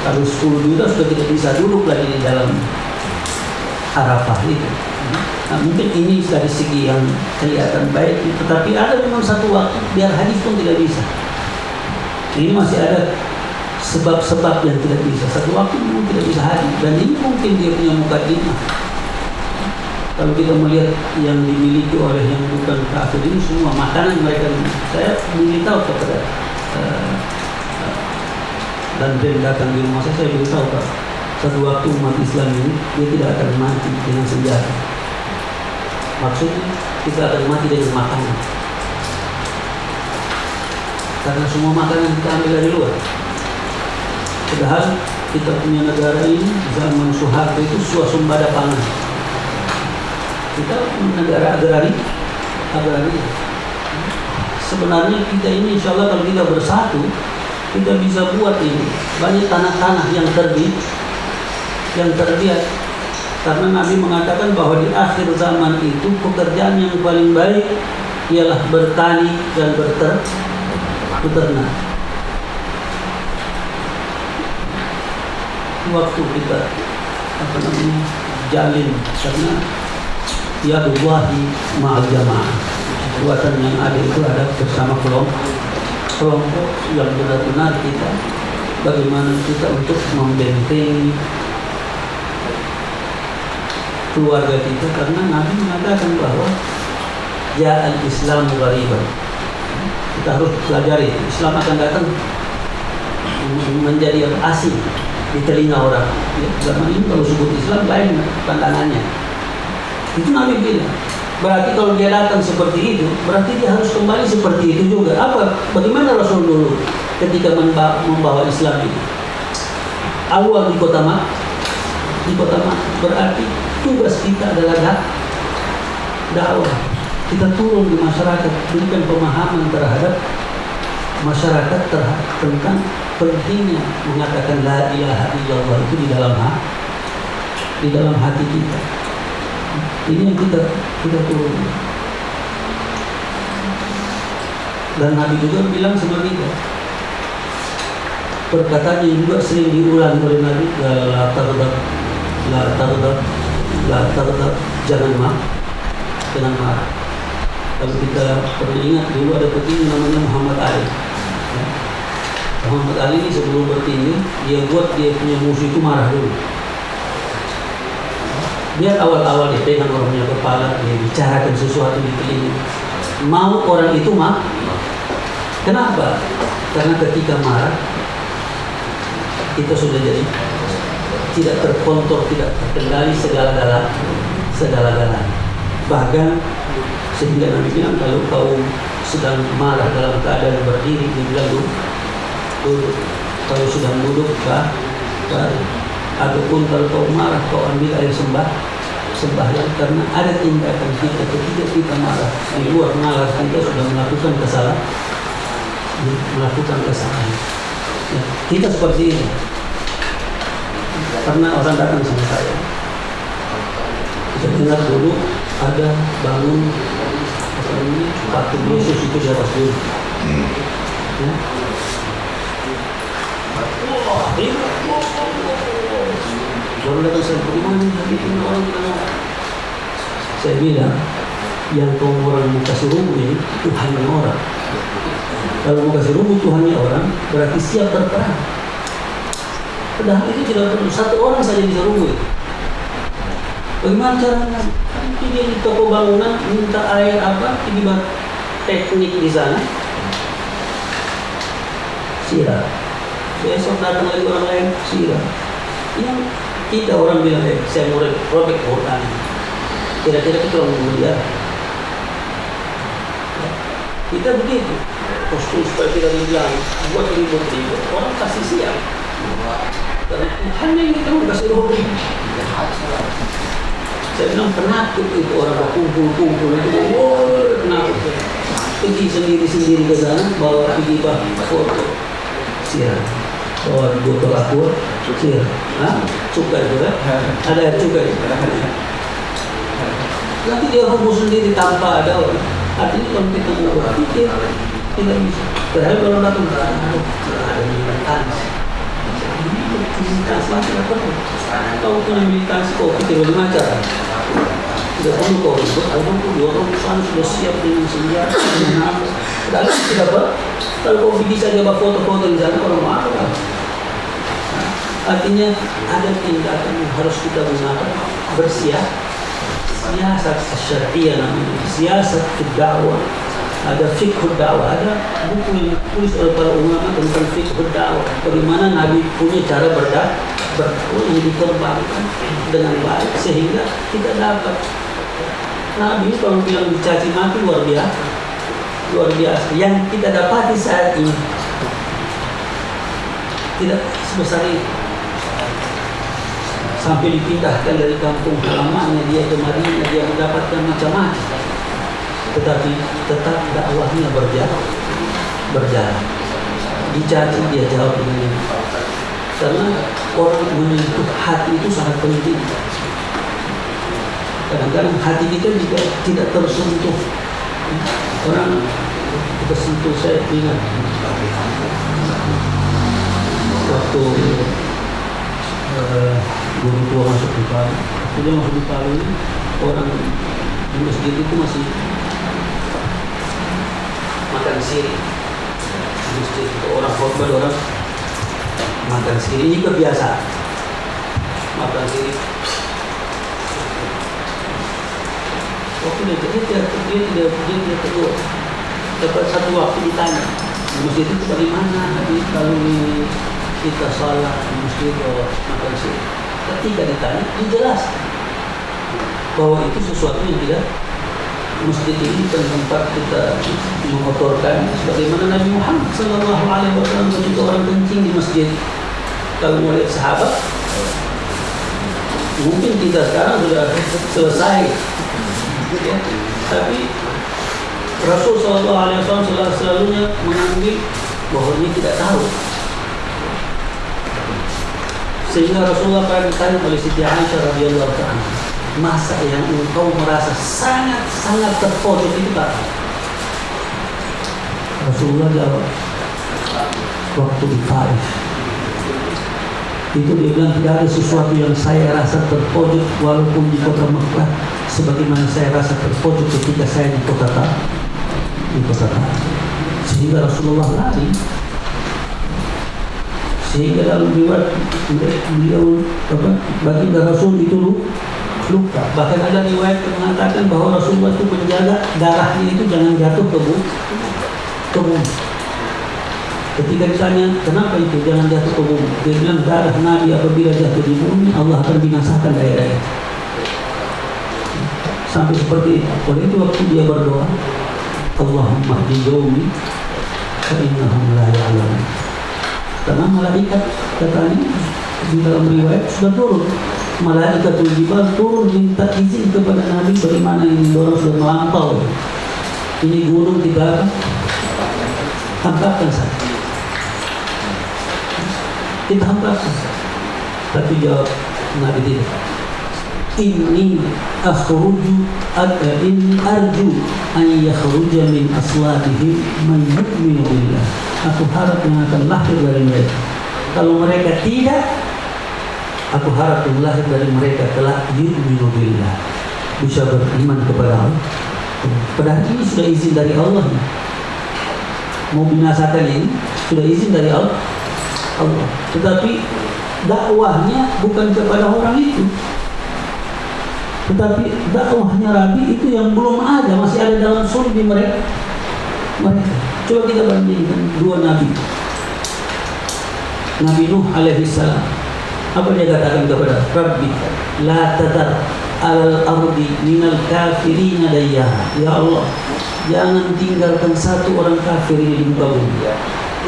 Kalau 10 juta sudah tidak bisa duduk lagi di dalam Arafah itu nah, mungkin ini dari segi yang kelihatan baik tetapi ada memang satu waktu biar hadis pun tidak bisa. Ini masih ada sebab-sebab yang tidak bisa. Satu waktu memang tidak bisa hadir dan ini mungkin dia punya mukadimah. Kalau kita melihat yang dimiliki oleh yang bukan kafir ini semua makanan mereka saya beritahu kepada uh, dan dia datang di rumah saya, saya beritahu Pak, satu waktu umat Islam ini dia tidak akan mati dengan senjata. Maksudnya kita akan mati dengan makanan. Karena semua makanan kita ambil dari luar. Padahal kita punya negara ini zaman Soeharto itu suasembada pangan. Kita negara agrari, agrari. Sebenarnya kita ini insya Allah kalau kita bersatu, kita bisa buat ini banyak tanah-tanah yang terbit yang terbiat karena Nabi mengatakan bahwa di akhir zaman itu pekerjaan yang paling baik ialah bertani dan berter waktu kita apa namanya jalin karena ya Allahi ma'al jamaah. Buatan yang ada itu ada bersama kelompok kelompok yang benar-benar kita bagaimana kita untuk membentengi keluarga kita karena Nabi mengatakan bahwa ya Islam ghariban kita harus pelajari Islam akan datang menjadi asing di telinga orang ya, zaman ini kalau sebut Islam lain pandangannya itu Nabi bilang Berarti kalau dia datang seperti itu, berarti dia harus kembali seperti itu juga. Apa? Bagaimana Rasul dulu ketika membawa Islam ini? Awal di kota Mak, di kota Mak, berarti tugas kita adalah dak dakwah. Kita turun di masyarakat, berikan pemahaman terhadap masyarakat terhadap tentang pentingnya mengatakan la ilaha illallah itu di dalam hati, di dalam hati kita. Ini yang kita kita turun. Dan Nabi juga bilang seperti itu. Perkataan yang juga sering diulang oleh Nabi la tardab la tardab jangan marah jangan marah kalau kita pernah ingat dulu ada petinju namanya Muhammad Ali ya. Muhammad Ali ini sebelum bertinju dia buat dia punya musuh itu marah dulu Biar awal-awal dipegang orang punya kepala, dia bicarakan sesuatu di telinga. Mau orang itu mah? Kenapa? Karena ketika marah, kita sudah jadi tidak terkontrol, tidak terkendali segala-gala segala-gala. Bahkan sehingga Nabi bilang kalau kau sedang marah dalam keadaan berdiri, dia bilang duduk. Kalau sedang duduk, bah, baru. Ataupun kalau kau marah, kau ambil air sembah, sembahyang karena ada tindakan kita ketika kita marah di luar nalar kita sudah melakukan kesalahan melakukan kesalahan ya, kita seperti ini pernah orang datang sama saya. Kita dengar dulu ada bangun apa ini patung Yesus itu di atas dulu. Ya. Saya bagaimana lagi ini orang bilang saya bilang yang kau mau kasih rubuh ini Tuhannya orang. Kalau mau kasih rubuh Tuhannya orang berarti siap berperang padahal itu tidak perlu. Satu orang saja bisa rubuh bagaimana caranya dia di toko bangunan minta air apa ini teknik di sana. Siram. Besok datang lagi orang lain siram. Yang kita orang bilang eh, saya mau robek Quran. Kira-kira kita orang mulia ya. kita begitu. Kostum supaya kita bilang buat ribut-ribut orang kasih karena Tuhan yang kita mau kasih roh saya bilang penakut itu orang berkumpul-kumpul itu wow penakut pergi sendiri-sendiri ke sana bawa pergi foto siap bawa botol aqua siap Hah? cukai juga ada cukai nanti dia rubuh sendiri tanpa ada orang artinya kalau kita mau berpikir tidak bisa padahal kalau datang ada militansi tidak perlu kau militansi kau bagaimana cara tidak perlu kau ribut kalau kau dorong sana sudah siap dengan senjata dengan apa padahal tidak apa? Kalau kau bisa saja foto-foto di sana orang marah Artinya ada tindakan yang harus kita gunakan. Bersiap siasat syariah namanya. Siasat dakwah ada fikih dakwah ada buku yang ditulis oleh para ulama tentang fikih dakwah. Bagaimana Nabi punya cara berdakwah berdakwah yang dikembangkan dengan baik sehingga kita dapat. Nabi kalau bilang dicaci maki luar biasa. Luar biasa. Yang kita dapati saat ini tidak sebesar itu. Sampai dipindahkan dari kampung halamannya dia ke Madinah dia mendapatkan macam-macam tetapi tetap dakwahnya berjalan. Berjalan. Dicaci dia jawab ini. Karena orang menyentuh hati itu sangat penting. Kadang-kadang hati kita juga tidak tersentuh. Orang kita sentuh saya ingat. Waktu uh, guru tua masuk di Palu jadi masuk di Palu orang di masjid itu masih makan siri itu orang khotbah orang makan siri ini kebiasaan makan siri waktu dia dia tidak dia tidak dia tidak tegur. Dapat satu waktu ditanya di masjid itu bagaimana? Di kalau kita salat di masjid atau makan siri ketika ditanya dijelaskan bahwa itu sesuatu yang tidak masjid ini kan tempat kita mengotorkan sebagaimana Nabi Muhammad Sallallahu Alaihi Wasallam ketika orang kencing di masjid. Kalau melihat sahabat mungkin kita sekarang sudah selesai. Ya. tapi Rasul Sallallahu Alaihi Wasallam selalu selalunya mengambil bahwa ini tidak tahu. Sehingga Rasulullah pernah ditanya oleh Siti Aisyah radhiyallahu taala, masa yang engkau merasa sangat-sangat terpojok itu tak? Rasulullah jawab, waktu di Taif. Itu dia bilang tidak ada sesuatu yang saya rasa terpojok walaupun di kota Mekah sebagaimana saya rasa terpojok ketika saya di kota Taif. Di kota Taif. Sehingga Rasulullah lari sehingga dalam riwayat beliau apa baginda Rasul itu luka bahkan ada riwayat yang mengatakan bahwa Rasulullah itu menjaga darahnya itu jangan jatuh ke bumi ke bumi Ketika ditanya kenapa itu jangan jatuh ke bumi, dia bilang darah Nabi apabila jatuh di bumi Allah akan binasakan daerah. Sampai seperti itu. Oleh itu waktu dia berdoa, Allahumma di qaumi fa innahum la ya'lamun. Karena malaikat katanya di dalam riwayat sudah turun. Malaikat jibal turun minta izin kepada Nabi bagaimana ini? Orang sudah melampau. Ini gunung kita tampakkan saja kita hambatan tapi jawab Nabi tidak. Ini akhruju ini arju an yakhruja min aslabihim man yu'minu billah. Aku harap yang akan lahir dari mereka. Kalau mereka tidak aku harap lahir dari mereka telah yu'minu billah bisa beriman kepada Allah padahal ini sudah izin dari Allah mau binasakan ini sudah izin dari Allah Allah. Tetapi dakwahnya bukan kepada orang itu. Tetapi dakwahnya Rabi itu yang belum ada, masih ada dalam sulbi mereka. mereka. Coba kita bandingkan dua nabi. Nabi Nuh alaihi salam. Apa dia katakan kepada Rabbi? La tadar al ardi minal kafirin dayyaha. Ya Allah, jangan tinggalkan satu orang kafir di muka bumi.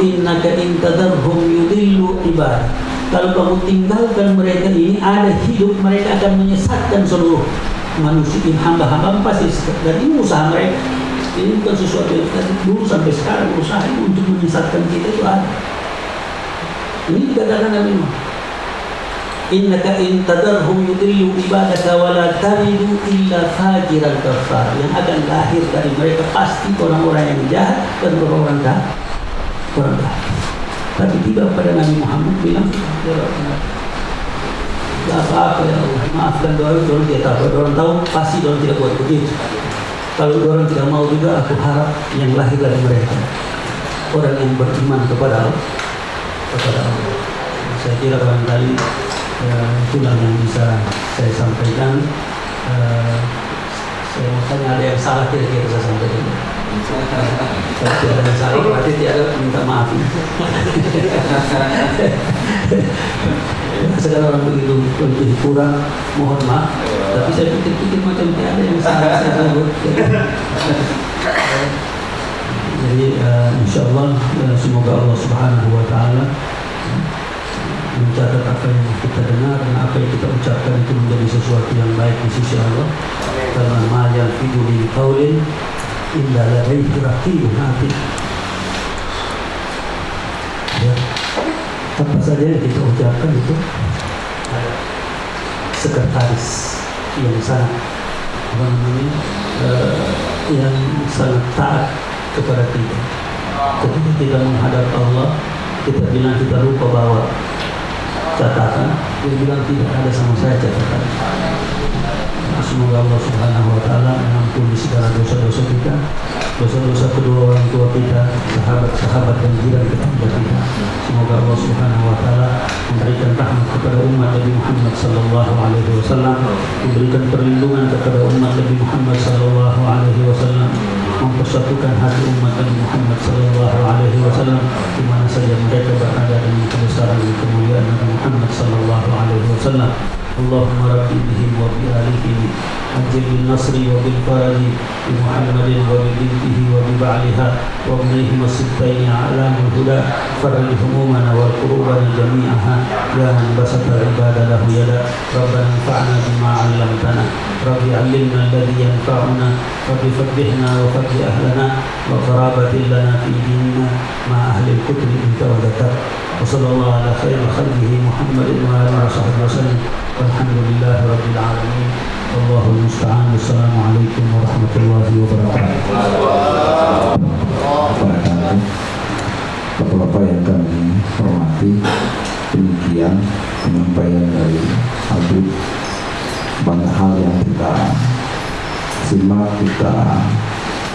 Innaka in tadarhum yudillu ibad. Kalau kamu tinggalkan mereka ini ada hidup mereka akan menyesatkan seluruh manusia. Ini hamba-hamba pasti dan ini usaha mereka. Ini bukan sesuatu yang tadi dulu sampai sekarang usaha untuk menyesatkan kita itu ada. Ini dikatakan Nabi Nuh innaka in tadarhum yudillu ibadaka wa la talidu illa fajiran kafar yang akan lahir dari mereka pasti orang-orang yang jahat dan orang-orang jahat kurang Tapi tiba pada Nabi Muhammad bilang, ya apa-apa ya Allah, maafkan doa orang dia tahu. Orang tahu pasti orang tidak buat begitu. Kalau orang tidak mau juga, aku harap yang lahir dari mereka orang yang beriman kepada Allah, kepada Allah. Saya kira barangkali ya, itulah yang bisa saya sampaikan. Uh, saya tanya ada yang salah kira-kira saya sampaikan. Kalau tidak ada salah berarti tidak minta maaf. Sekarang orang begitu lebih kurang, mohon maaf. Tapi saya pikir-pikir macam tidak ada yang salah saya sebut. Jadi uh, insya Allah uh, semoga Allah Subhanahu Wa Taala mencatat apa yang kita dengar dan apa yang kita ucapkan itu menjadi sesuatu yang baik di sisi Allah. Karena ma yalfidu min qaulin illa ladaihi atid ya. Apa saja yang kita ucapkan itu sekretaris yang sangat apa namanya uh, yang sangat taat kepada kita. Ketika kita menghadap Allah kita bilang kita lupa bawa catatan dia bilang tidak ada sama saya catatan Semoga Allah Subhanahu wa taala mengampuni segala dosa-dosa kita, dosa-dosa kedua orang tua kita, sahabat-sahabat dan jiran tetangga kita. Semoga Allah Subhanahu wa taala memberikan rahmat kepada umat Nabi Muhammad sallallahu alaihi wasallam, memberikan perlindungan kepada umat Nabi Muhammad sallallahu alaihi wasallam, mempersatukan hati umat Nabi Muhammad sallallahu alaihi wasallam di mana saja mereka berada dengan kebesaran dan kemuliaan Nabi Muhammad sallallahu alaihi wasallam. اللهم رب بهم وبآلهم أجل بالنصر وبالفرج بمحمد وببنته وببعلها وابنيهما الستين أعلام الهدى فرج همومنا وكروبنا جميعها. يا من بسط العباد له يدا ربنا انفعنا بما علمتنا. رب علمنا الذي ينفعنا. رب فبهنا وفبه أهلنا. وقرابة لنا في ديننا. مع أهل الكتب انت وذكرت وصلى الله على خير خلقه محمد وعلى آله وصحبه وسلم. Alhamdulillah Rabbil Alamin. Assalamualaikum warahmatullahi wabarakatuh. Bapak-bapak yang kami hormati demikian penyampaian dari Habib banyak hal yang kita simak, kita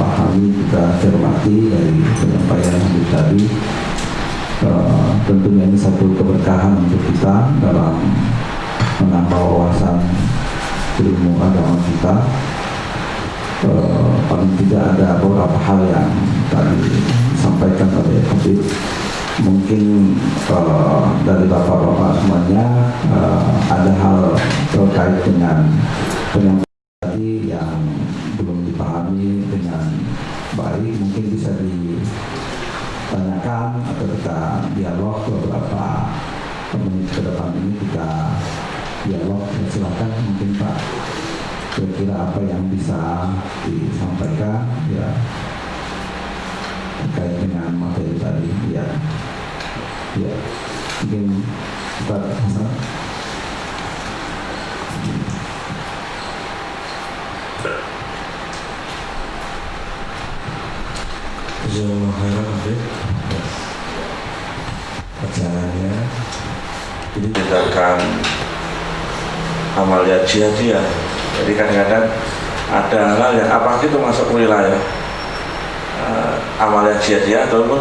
pahami, kita cermati dari penyampaian Habib tadi. Uh, tentunya ini satu keberkahan untuk kita dalam menambah wawasan ilmu agama kita. Uh, paling tidak ada beberapa hal yang tadi disampaikan oleh Habib. Mungkin uh, dari bapak-bapak semuanya uh, ada hal terkait dengan penyampaian tadi yang belum dipahami dengan baik. Mungkin bisa ditanyakan atau kita dialog beberapa menit ke depan ini kita dialog ya, silakan mungkin Pak kira-kira apa yang bisa disampaikan ya terkait dengan materi tadi ya. Ya mungkin Hasan Jazakallah khairan Habib Bacaannya Jadi tindakan Amalia jihadiyah Jadi kadang-kadang Ada hal yang apa itu masuk wilayah uh, Amalia jihadiyah Ataupun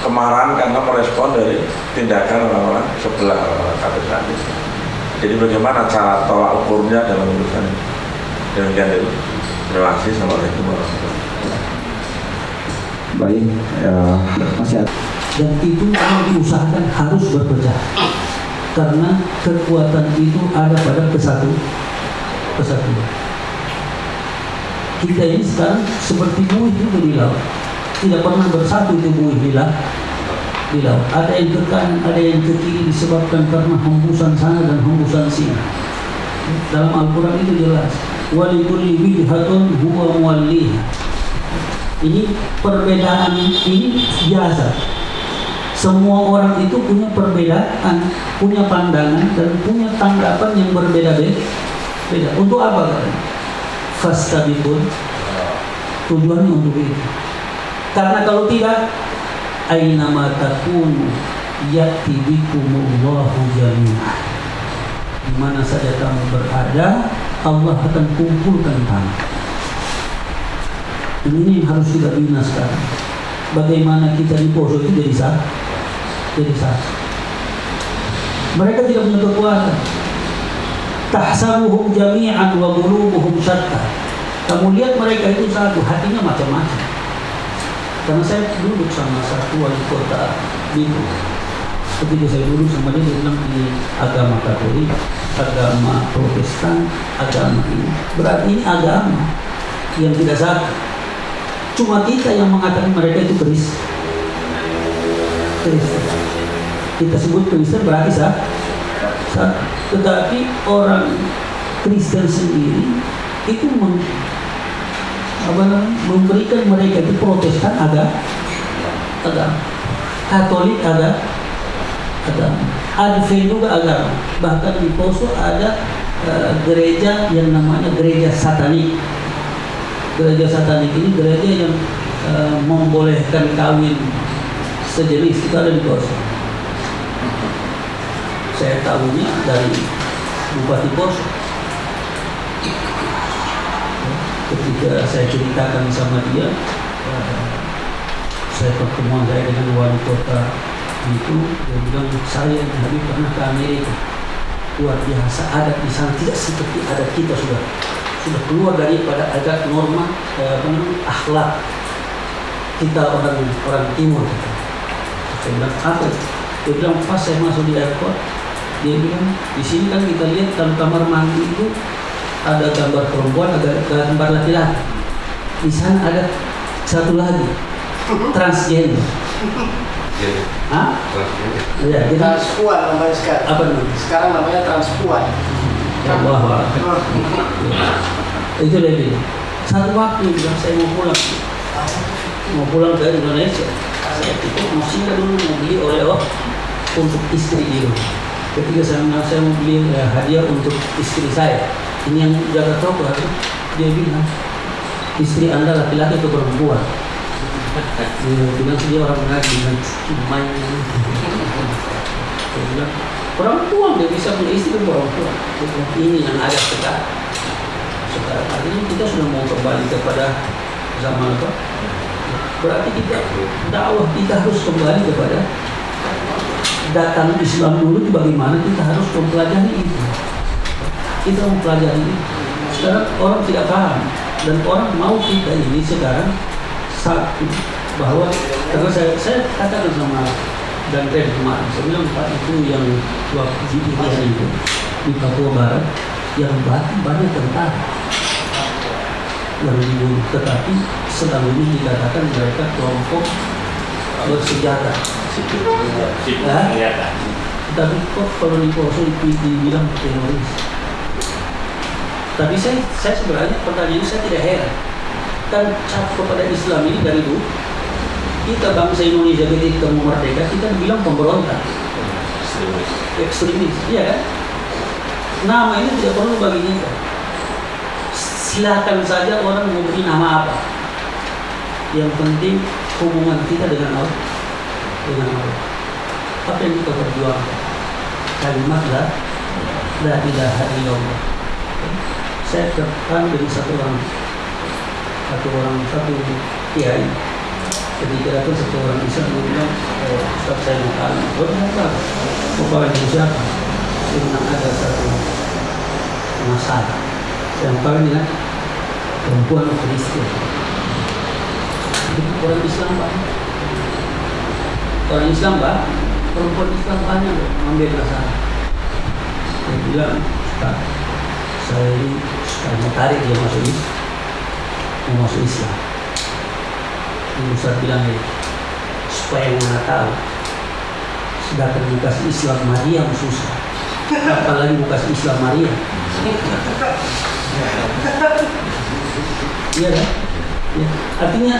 kemarahan karena merespon dari tindakan orang-orang sebelah orang-orang kafir tadi. Jadi bagaimana cara tolak ukurnya dalam urusan ini? Demikian itu. Terima kasih. Assalamualaikum baik ya, masih ada dan itu memang diusahakan harus berpecah karena kekuatan itu ada pada kesatu kesatuan kita ini sekarang seperti buih juga di laut. Tidak pernah bersatu itu buih di laut. Di laut. Ada yang ke kanan ada yang ke kiri disebabkan karena hembusan sana dan hembusan sini. Dalam Al-Quran itu jelas. Walikulli wijhatun huwa muwalliha ini perbedaan ini biasa semua orang itu punya perbedaan punya pandangan dan punya tanggapan yang berbeda-beda. Beda. Untuk apa fastabikun tujuannya untuk itu. Karena kalau tidak aina ma takunu yati bikumullahu jami'an di mana saja kamu berada Allah akan kumpulkan kamu. Ini yang harus kita bina sekarang. Bagaimana kita di poso itu jadi sah, jadi sah. Mereka tidak punya kekuatan. Tahsabuhum jami'an wa qulubuhum syatta. Kamu lihat mereka itu satu, hatinya macam-macam. Karena saya duduk sama satu wali kota Bitu. Ketika saya duduk sama dia, dia bilang agama Katolik, agama Protestan, agama ini. Berarti ini agama yang tidak satu cuma kita yang mengatakan mereka itu Kristen. Kristen. Kita sebut Kristen berarti sah. sah. Tetapi orang Kristen sendiri itu mem, apa memberikan mereka itu Protestan ada agama, Katolik ada agama, Advent juga agama. Bahkan di Poso ada uh, gereja yang namanya gereja satanik gereja satanik ini gereja yang uh, membolehkan kawin sejenis itu ada di Poso. Saya tahunya dari Bupati Poso. Ketika saya ceritakan sama dia, uh, saya pertemuan saya dengan wali kota itu, dia bilang saya Habib pernah ke Amerika luar biasa adat di sana tidak seperti adat kita sudah sudah keluar daripada adat norma eh, akhlak kita orang orang timur saya bilang apa dia bilang pas saya masuk di airport dia bilang di sini kan kita lihat dalam kamar mandi itu ada gambar perempuan ada gambar laki-laki di sana ada satu lagi transgender Hah? Ya, kita Transpuan namanya sekarang. apa namanya? Sekarang namanya transpuan. Ya Allah. itu bilang satu waktu bilang saya mau pulang mau pulang ke Indonesia saya dulu mau beli oleh-oleh untuk istri di ketika saya saya mau beli eh, hadiah untuk istri saya ini yang jaga toko dia bilang istri anda laki-laki atau perempuan? Dia bilang dia orang ngaji dengan main. Dia bilang perempuan dia bisa punya istri perempuan? Ini yang ada sekarang. Sekarang ini kita sudah mau kembali kepada zaman apa berarti kita dakwah kita harus kembali kepada datang Islam dulu bagaimana kita harus mempelajari itu? Kita mempelajari itu. Sekarang orang tidak paham dan orang mau kita ini sekarang satu bahwa karena saya saya katakan sama dan rem kemarin bilang Pak itu yang waktu di itu di Papua Barat yang banyak tentara yang dibunuh tetapi sedang ini dikatakan mereka kelompok bersenjata. Ya? tapi kok kalau di Poso di- dibilang teroris? Tapi saya, saya sebenarnya pertanyaan saya tidak heran. Kan cap kepada Islam ini dari dulu kita bangsa Indonesia ketika mau merdeka kita bilang pemberontak. Ekstremis iya kan? Nama ini tidak perlu bagi kita silakan saja orang mau beri nama apa? Yang penting hubungan kita dengan Allah. Dengan Allah. Apa yang kita perjuangkan? Kalimat la la ilaha illallah. Saya tertarik dari satu orang. Satu orang satu kiai. Ketika datang satu orang dia bilang eh, Ustaz saya oh kenapa mau kawin dengan siapa? Bilang ada satu masalah mau kawin dengan perempuan Kristen itu orang Islam pak. Orang Islam pak. Perempuan Islam banyak loh ambil masalah. Saya bilang Ustaz saya ini mau tarik dia masuk Islam mau masuk Islam. Ini Ustaz bilang ini supaya mana tahu sedangkan bekas Islam Maria susah apalagi bekas Islam Maria iya kan? Ya. artinya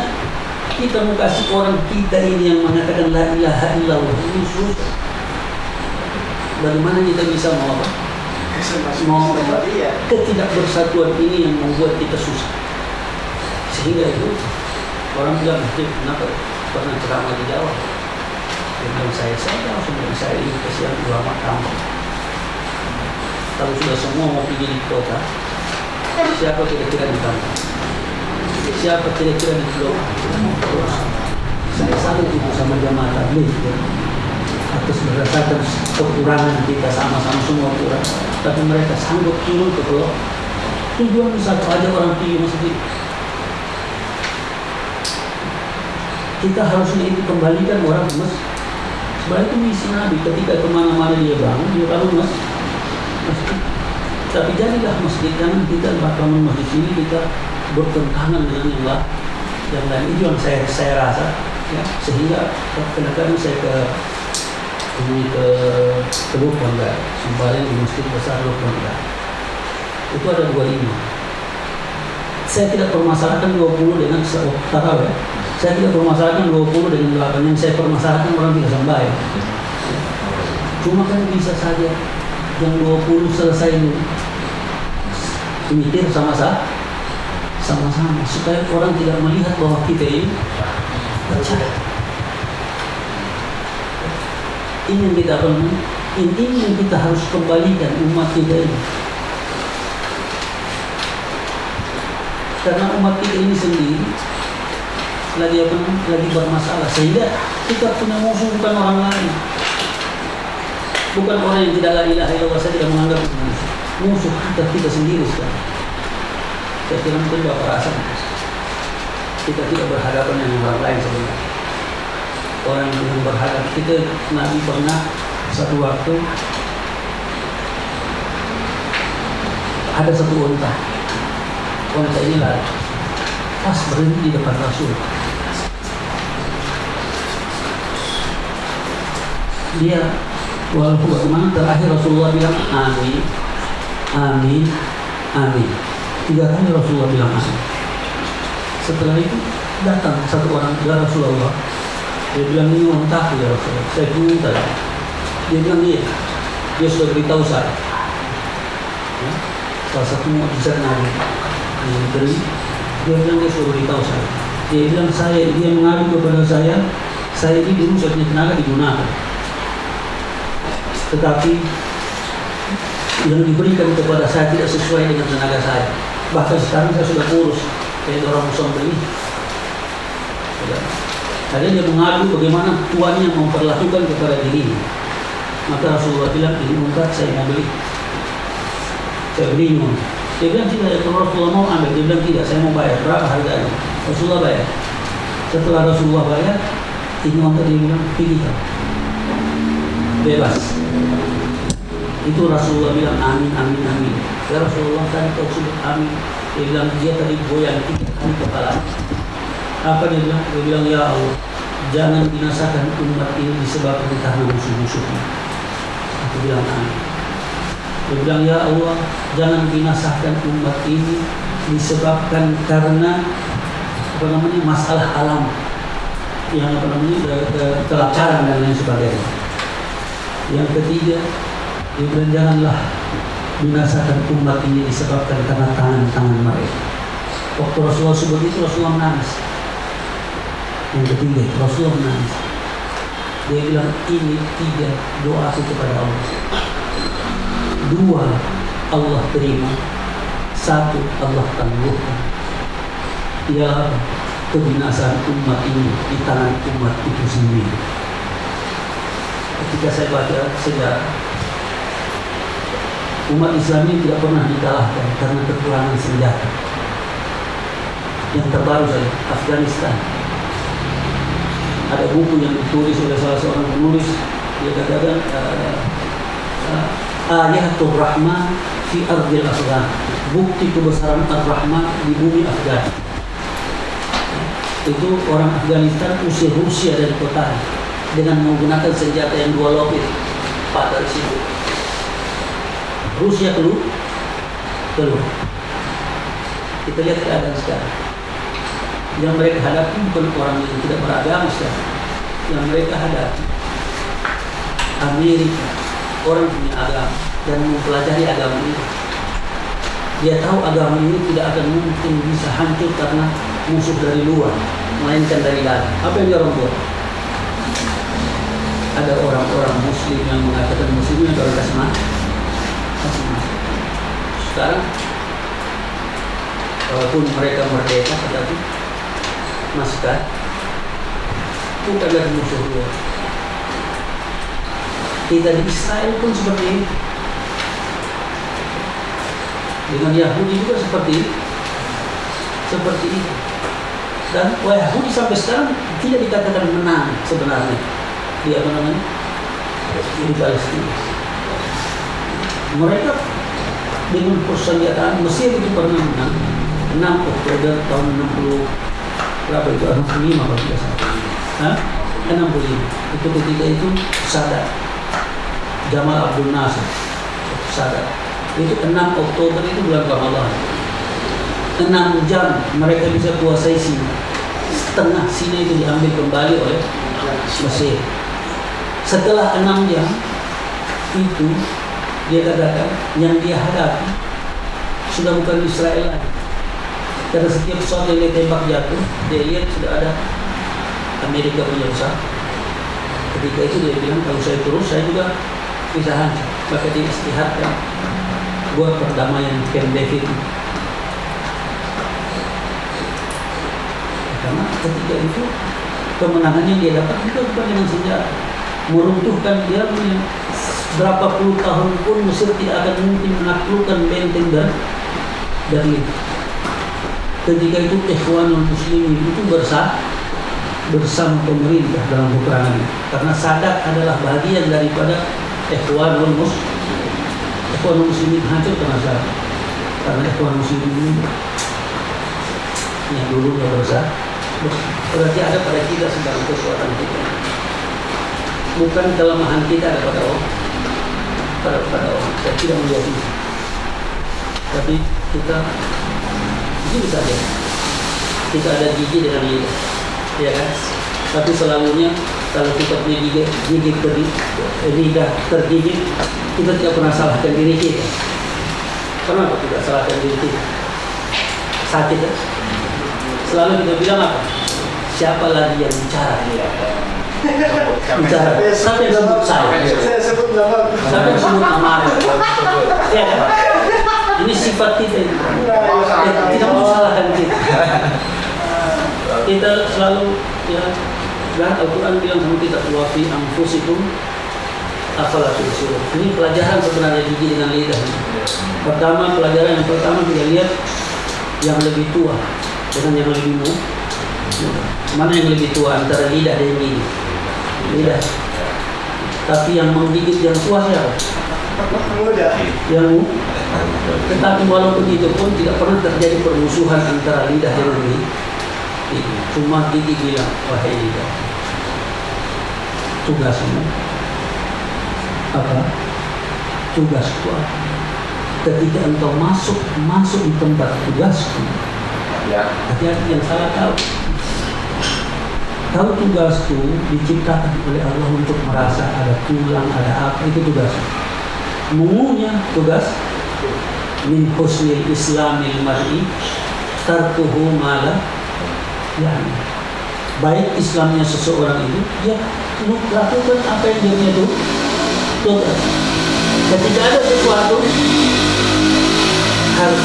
kita mau kasih orang kita ini yang mengatakan la ilaha illallah. Ini susah bagaimana kita bisa mau apa? Mau apa? Iya. ketidakbersatuan ini yang membuat kita susah. Sehingga itu orang bilang "Hei, kenapa pernah ceramah di Jawa? Bilang saya saya langsung bilang saya ini kesian ulama kampung. Kalau sudah semua mau pergi di kota siapa kira-kira di kampung siapa kira-kira di pulau saya salut itu sama jamaah tabligh ya. atas berdasarkan kekurangan kita sama-sama semua kurang. Tapi mereka sanggup turun ke pulau. Tujuan satu aja orang pilih masjid. Kita harusnya itu kembalikan orang ke masjid. Sebenarnya itu misi Nabi ketika ke mana-mana dia bangun dia bangun mas tapi jadilah masjid jangan kita bangun masjid ini kita bertentangan dengan yang lain. Yang lain itu yang saya saya rasa ya. Sehingga kadang-kadang saya ke ini ke ke Lubangga sembahyang di masjid besar Lubangga itu ada dua lima saya tidak permasalahkan 20 dengan se- tarawih saya tidak permasalahkan 20 dengan 8 yang saya permasalahkan orang tidak sembahyang cuma kan bisa saja yang 20 selesai mikir sama-sama. Sama-sama. Supaya orang tidak melihat bahwa kita ini percaya. Ini yang kita perlu ini yang kita harus kembalikan umat kita ini. Karena umat kita ini sendiri lagi apa lagi bermasalah. Sehingga kita punya musuh bukan orang lain. Bukan orang yang tidak la ilaha illallah saya tidak menganggap musuh musuh kita kita sendiri sekarang. Saya kira mungkin rasa kita tidak berhadapan dengan orang lain sebenarnya. Orang yang berhadap kita Nabi pernah satu waktu ada satu unta unta ini lari. Pas berhenti di depan Rasul. Dia walaupun terakhir Rasulullah bilang amin amin. Amin. Tiga kali Rasulullah bilang amin setelah itu datang satu orang ya Rasulullah. Dia bilang ini untaku ya Rasulullah. Saya tadi. Dia bilang iya dia sudah beritahu saya. Ya, salah satu mukjizat Nabi yang diberi dia bilang dia sudah beritahu saya. Dia bilang saya dia mengadu kepada saya saya ini dulu punya tenaga digunakan tetapi yang diberikan kepada saya tidak sesuai dengan tenaga saya bahkan sekarang saya sudah kurus kayak orang musuh beli ya. Akhirnya dia mengadu bagaimana tuannya memperlakukan kepada dirinya. Maka Rasulullah bilang, ini unta saya mau beli. Saya unta. Dia bilang tidak, ya kalau Rasulullah mau ambil. Dia bilang tidak, saya mau bayar. Berapa harganya? Rasulullah bayar. Setelah Rasulullah bayar, ini unta dia bilang, kamu. bebas itu Rasulullah bilang amin amin amin. Ya Rasulullah kan kau sebut amin. Dia bilang dia tadi goyang tiga kali kepala. Apa dia bilang? Dia bilang ya Allah jangan binasakan umat ini disebabkan karena musuh-musuhnya aku bilang amin. Dia bilang ya Allah jangan binasakan umat ini disebabkan karena apa namanya masalah alam yang apa namanya ke- ke- kelaparan dan lain sebagainya. Yang ketiga bilang janganlah binasakan umat ini disebabkan karena tangan-tangan mereka. Waktu Rasulullah sebut itu Rasulullah menangis. Yang ketiga Rasulullah menangis. Dia bilang ini tiga doaku kepada Allah. Dua Allah terima. Satu Allah tangguhkan. Ialah kebinasaan umat ini di tangan umat itu sendiri. Ketika saya baca sejarah umat Islam ini tidak pernah dikalahkan karena kekurangan senjata. Yang terbaru saja Afghanistan. Ada buku yang ditulis oleh salah seorang penulis. Dia katakan uh, uh, ayatul rahman fi ardil afghan. Bukti kebesaran ar-rahman di bumi afghan. Itu orang Afghanistan usir Rusia dari kota dengan menggunakan senjata yang dua lopit. Pada di situ Rusia keluar keluar kita lihat keadaan sekarang. Yang mereka hadapi bukan orang yang tidak beragama sekarang. Yang mereka hadapi Amerika orang punya agama dan mempelajari agama ini. Dia tahu agama ini tidak akan mungkin bisa hancur karena musuh dari luar melainkan dari dalam. Apa yang dia orang buat? Ada orang-orang muslim yang mengatakan muslim kalau kasih sekarang walaupun mereka merdeka tetapi masih kan? Bukan dari musuh luar kita di Israel pun seperti ini. Dengan Yahudi juga seperti itu seperti itu. Dan Yahudi sampai sekarang tidak dikatakan menang sebenarnya. Di apa namanya? Di Palestina. Mereka dengan persenjataan Mesir itu pernah menang 6 Oktober tahun 60 berapa itu? 65 kalau tidak salah. Hah? 65 itu ketika itu Sadat. Jamal Abdul Nasir. Sadat. Itu 6 Oktober itu bulan Ramadan. 6 jam mereka bisa kuasai Sina setengah Sina itu diambil kembali oleh Mesir. Setelah 6 jam itu dia katakan yang dia hadapi sudah bukan Israel lagi. Karena setiap pesawat yang dia tembak jatuh dia lihat sudah ada Amerika punya pesawat. Ketika itu dia bilang kalau saya terus saya juga bisa hancur. Maka dia istihadkan buat perdamaian Camp David. Karena ketika itu kemenangannya dia dapat itu bukan dengan senjata. Meruntuhkan dia punya berapa puluh tahun pun Mesir tidak akan mungkin menaklukkan benteng dan Berlin ketika itu Ikhwanul Muslimin itu bersah bersama pemerintah dalam peperangan karena Sadat adalah bagian daripada Ikhwanul Mus Ikhwanul Muslimin hancur karena Sadat karena Ikhwanul Muslimin yang dulunya bersah berarti ada pada kita sedang kekuatan kita. Bukan kelemahan kita ada pada orang pada pada orang saya tidak itu tapi kita jujur saja kita ada gigi dengan lidah ya kan? Tapi selalunya kalau kita punya gigi gigi terdi, lidah tergigit kita tidak pernah salahkan diri kita. Kenapa tidak salahkan diri kita. Sakit kan? selalu kita bilang apa? Siapa lagi yang bicara bicara siapa yang sebut saya. Saya sebut nama. siapa yang sebut nama. Ya kan? ini sifat kita Ya, tidak mau salahkan kita. Kita selalu ya dan Al-Quran bilang sama kita wa fi anfusikum afala tubsirun ini pelajaran sebenarnya gigi dengan lidah. Pertama pelajaran yang pertama kita lihat yang lebih tua. Dengan yang lebih muda mana yang lebih tua antara lidah dan gigi lidah tapi yang menggigit yang tua siapa? Muda. Yang tetapi walaupun itu pun tidak pernah terjadi permusuhan antara lidah gigi. Gigi. Cuma gigi bilang, wahai lidah, tugasmu apa? Tugasku? Ketika engkau masuk masuk di tempat tugasku, Ya. hati-hati yang salah tahu. Tahu tugasku diciptakan oleh Allah untuk merasa ada tulang, ada apa, itu tugas. Mumunya tugas min husnil islamil mar'i tarkuhu mala yani. Baik Islamnya seseorang itu ya lakukan apa yang dia itu tugas. Ketika ada sesuatu harus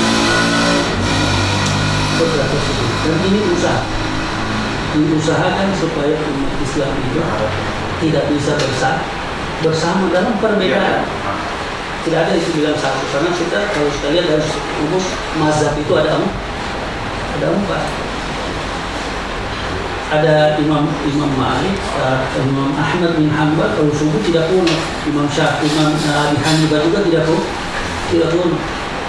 tugas dan ini usaha diusahakan supaya umat Islam itu tidak bisa bersama bersama dalam perbedaan. Tidak ada yang bilang satu karena kita kalau sekalian dari umum mazhab itu ada ada empat. Ada Imam Imam Malik, uh, Imam Ahmad bin Hanbal kalau subuh tidak pun Imam Syafi'i, Imam uh, Abi Hanifah juga tidak pun tidak pun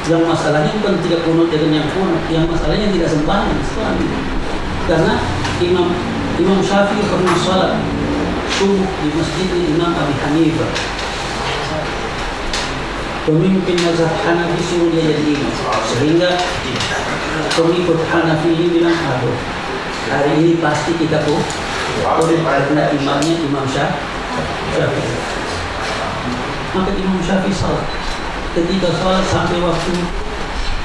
yang masalahnya bukan tidak kunut dengan yang kunut yang masalahnya tidak sembahyang. Karena Imam Imam Syafi'i pernah sholat subuh di masjid Imam Abi Hanifah. Pemimpin mazhab Hanafi suruh dia jadi imam. Sehingga pengikut Hanafi ini bilang aduh hari ini pasti kita pun karena imamnya Imam Syaf- Syafi'i. Maka Imam Syafi'i salat. Ketika salat sampai waktu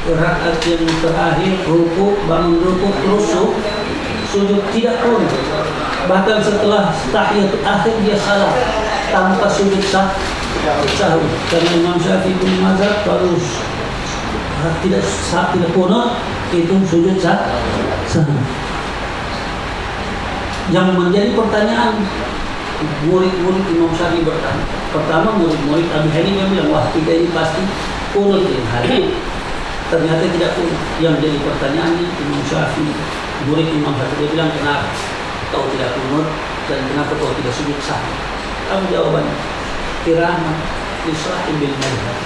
rakaat yang terakhir ruku bangun ruku su- sujud tidak pun bahkan setelah tahiyat akhir dia salah tanpa sujud sah sahur karena Imam Syafi'i bin Mazhab kalau tidak sah tidak kunut itu sujud sah sahur yang menjadi pertanyaan murid-murid Imam Syafi'i bertanya. Pertama murid-murid Abi Hanifah bilang wah kita ini pasti kunut ini hari ternyata tidak kunut yang jadi pertanyaannya Imam Syafi'i murid Imam Syafi'i dia bilang kenapa kau tidak kunut dan kenapa kau tidak sujud sahur kamu jawabannya kirama isra'i bil madhab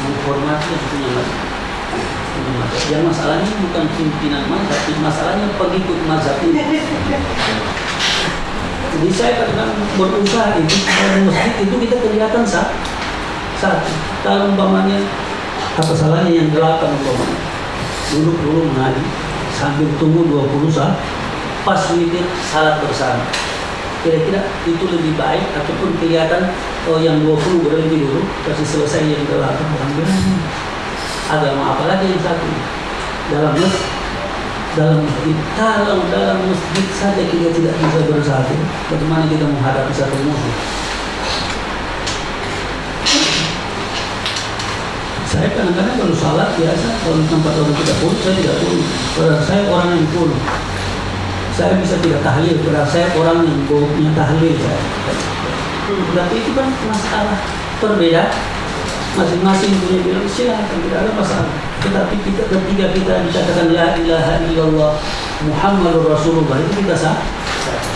menghormati yang punya madhab. Yang masalahnya bukan pimpinan mazhab, masalahnya pengikut mazhab ini. Jadi saya kadang berusaha itu masjid itu kita kelihatan sah, satu. Kalau umpamanya apa salahnya yang delapan umpamanya duduk dulu mengaji sambil tunggu 20 sah, pas witir salat bersama. Kira-kira itu lebih baik ataupun kelihatan oh yang 20 berhenti dulu kasih selesai yang delapan bilang agama apa lagi yang satu? Dalam dalam masjid. Kalau dalam masjid saja kita tidak bisa bersatu bagaimana kita menghadapi satu musuh saya kadang-kadang kalau salat biasa kalau tempat orang tidak pun saya tidak pun. Saya orang yang pun. Saya bisa tidak tahlil padahal saya orang yang punya tahlil saya. Tapi itu kan masalah berbeda masing-masing punya bilang silahkan tidak ada masalah. Tetapi kita ketika kita dikatakan la ilaha illallah Muhammadur Rasulullah itu kita sah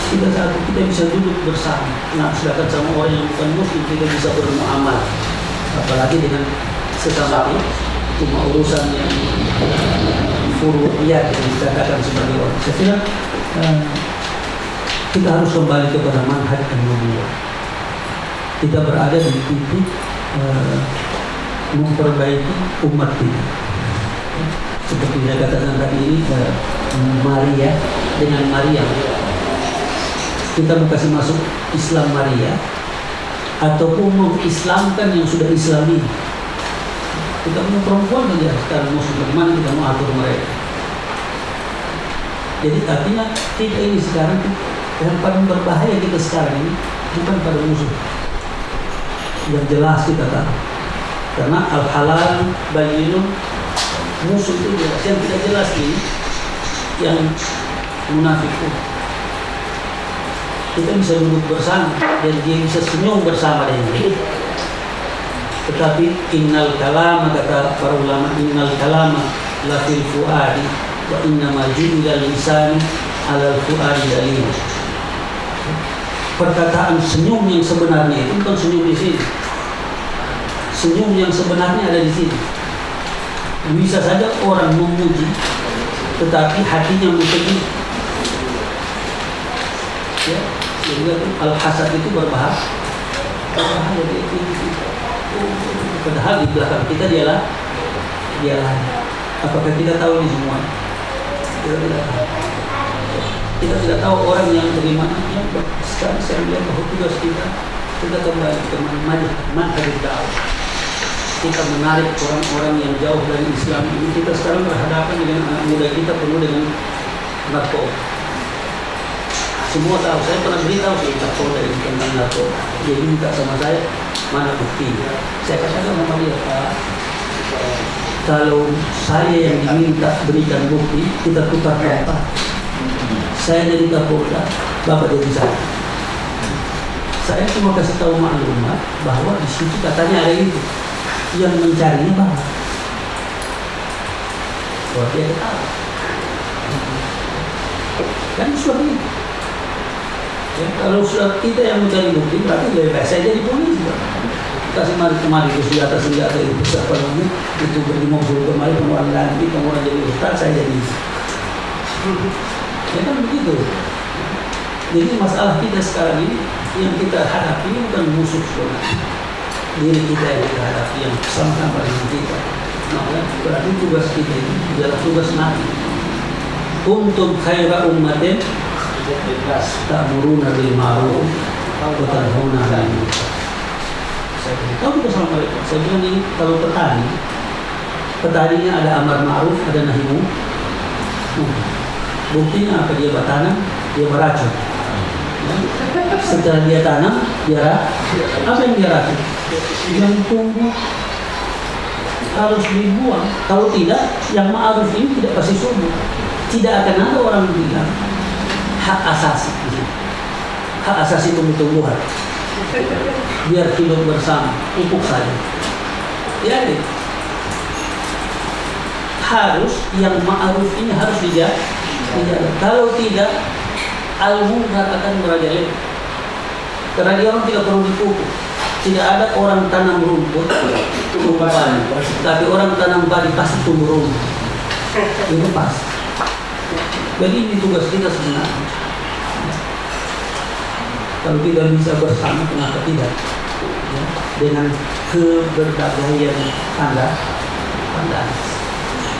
kita satu kita bisa duduk bersama. Nah sedangkan sama orang yang bukan muslim kita bisa bermuamalah. Apalagi dengan sesama ini cuma urusan yang furu'iyat yang dikatakan sebagai orang. Saya kira eh, kita harus kembali kepada manhaj an kita berada di titik eh, memperbaiki umat ini seperti saya katakan tadi ini eh, Maria dengan Maria. Kita mau kasih masuk Islam Maria ataupun mengislamkan yang sudah Islami kita mau perempuan saja sekarang muslim bagaimana kita mau atur mereka. Jadi artinya kita ini sekarang yang paling berbahaya kita sekarang ini bukan pada musuh. Yang jelas kita tahu. Karena al halal bayinun musuh itu jelas. Yang tidak jelas ini yang munafik itu. Kita bisa duduk bersama dan dia bisa senyum bersama dengan dia tetapi innal kalama kata para ulama innal kalama la fil fuadi wa inna ma ju'ila lisani ala al fuadi dalil perkataan senyum yang sebenarnya itu bukan senyum di sini. Senyum yang sebenarnya ada di sini. Bisa saja orang memuji, tetapi hatinya memuji. Ya, sehingga al hasad itu berbahaya. Padahal di belakang kita dialah dialah. Apakah kita tahu ini semua? Kita tidak tahu. Kita tidak tahu orang yang bagaimana yang sekarang saya melihat bahwa tugas kita kita kembali ke manhaj manhaj dakwah. Kita menarik orang-orang yang jauh dari Islam ini. Kita sekarang berhadapan dengan anak muda kita penuh dengan narkoba. Semua tahu, saya pernah beritahu ini tentang narkoba. Dia minta sama saya mana bukti. Saya katakan sama dia Pak, kalau saya yang diminta berikan bukti, kita tukar tempat. Saya jadi Kapolda, Bapak jadi saya. Saya cuma kasih tahu maklumat bahwa di situ katanya ada itu. Yang mencarinya Bapak. Bahwa dia tahu. Kan sudah itu. Ya, kalau sudah kita yang mencari bukti, berarti lebih baik saya jadi polisi. Pak. Kasih mari kemari ke senjata senjata itu siapa itu beri mobil kemari kemudian ganti kemudian jadi ustaz saya jadi ya kan begitu. Jadi masalah kita sekarang ini yang kita hadapi bukan musuh sebenarnya. Diri kita yang kita hadapi yang sama-sama dengan kita. Maka berarti tugas kita ini adalah tugas nabi. Untuk khaira ummatin ta'muruna bil ma'ruf wa tanhauna 'anil munkar. Saya mereka. Saya bilang ini kalau petani petaninya ada amar ma'ruf ada nahi munkar buktinya apa? Dia bertanam dia meracun. Setelah dia tanam dia apa yang dia racun? Yang tumbuh harus dibuang kalau tidak yang ma'ruf ini tidak pasti subur tidak akan ada orang bilang hak asasi. Hak asasi tumbuh-tumbuhan. Biar hidup bersama pupuk saja. Ya deh. harus yang ma'ruf ini harus dijaga. Kalau tidak al munkar akan merajalela. Karena dia orang tidak perlu dipupuk tidak ada orang tanam rumput tumbuh padi tapi orang tanam padi pasti tumbuh rumput. Itu pasti jadi ini tugas kita sebenarnya. Kalau tidak bisa bersama kenapa tidak? Ya, dengan keberbedaan anda anda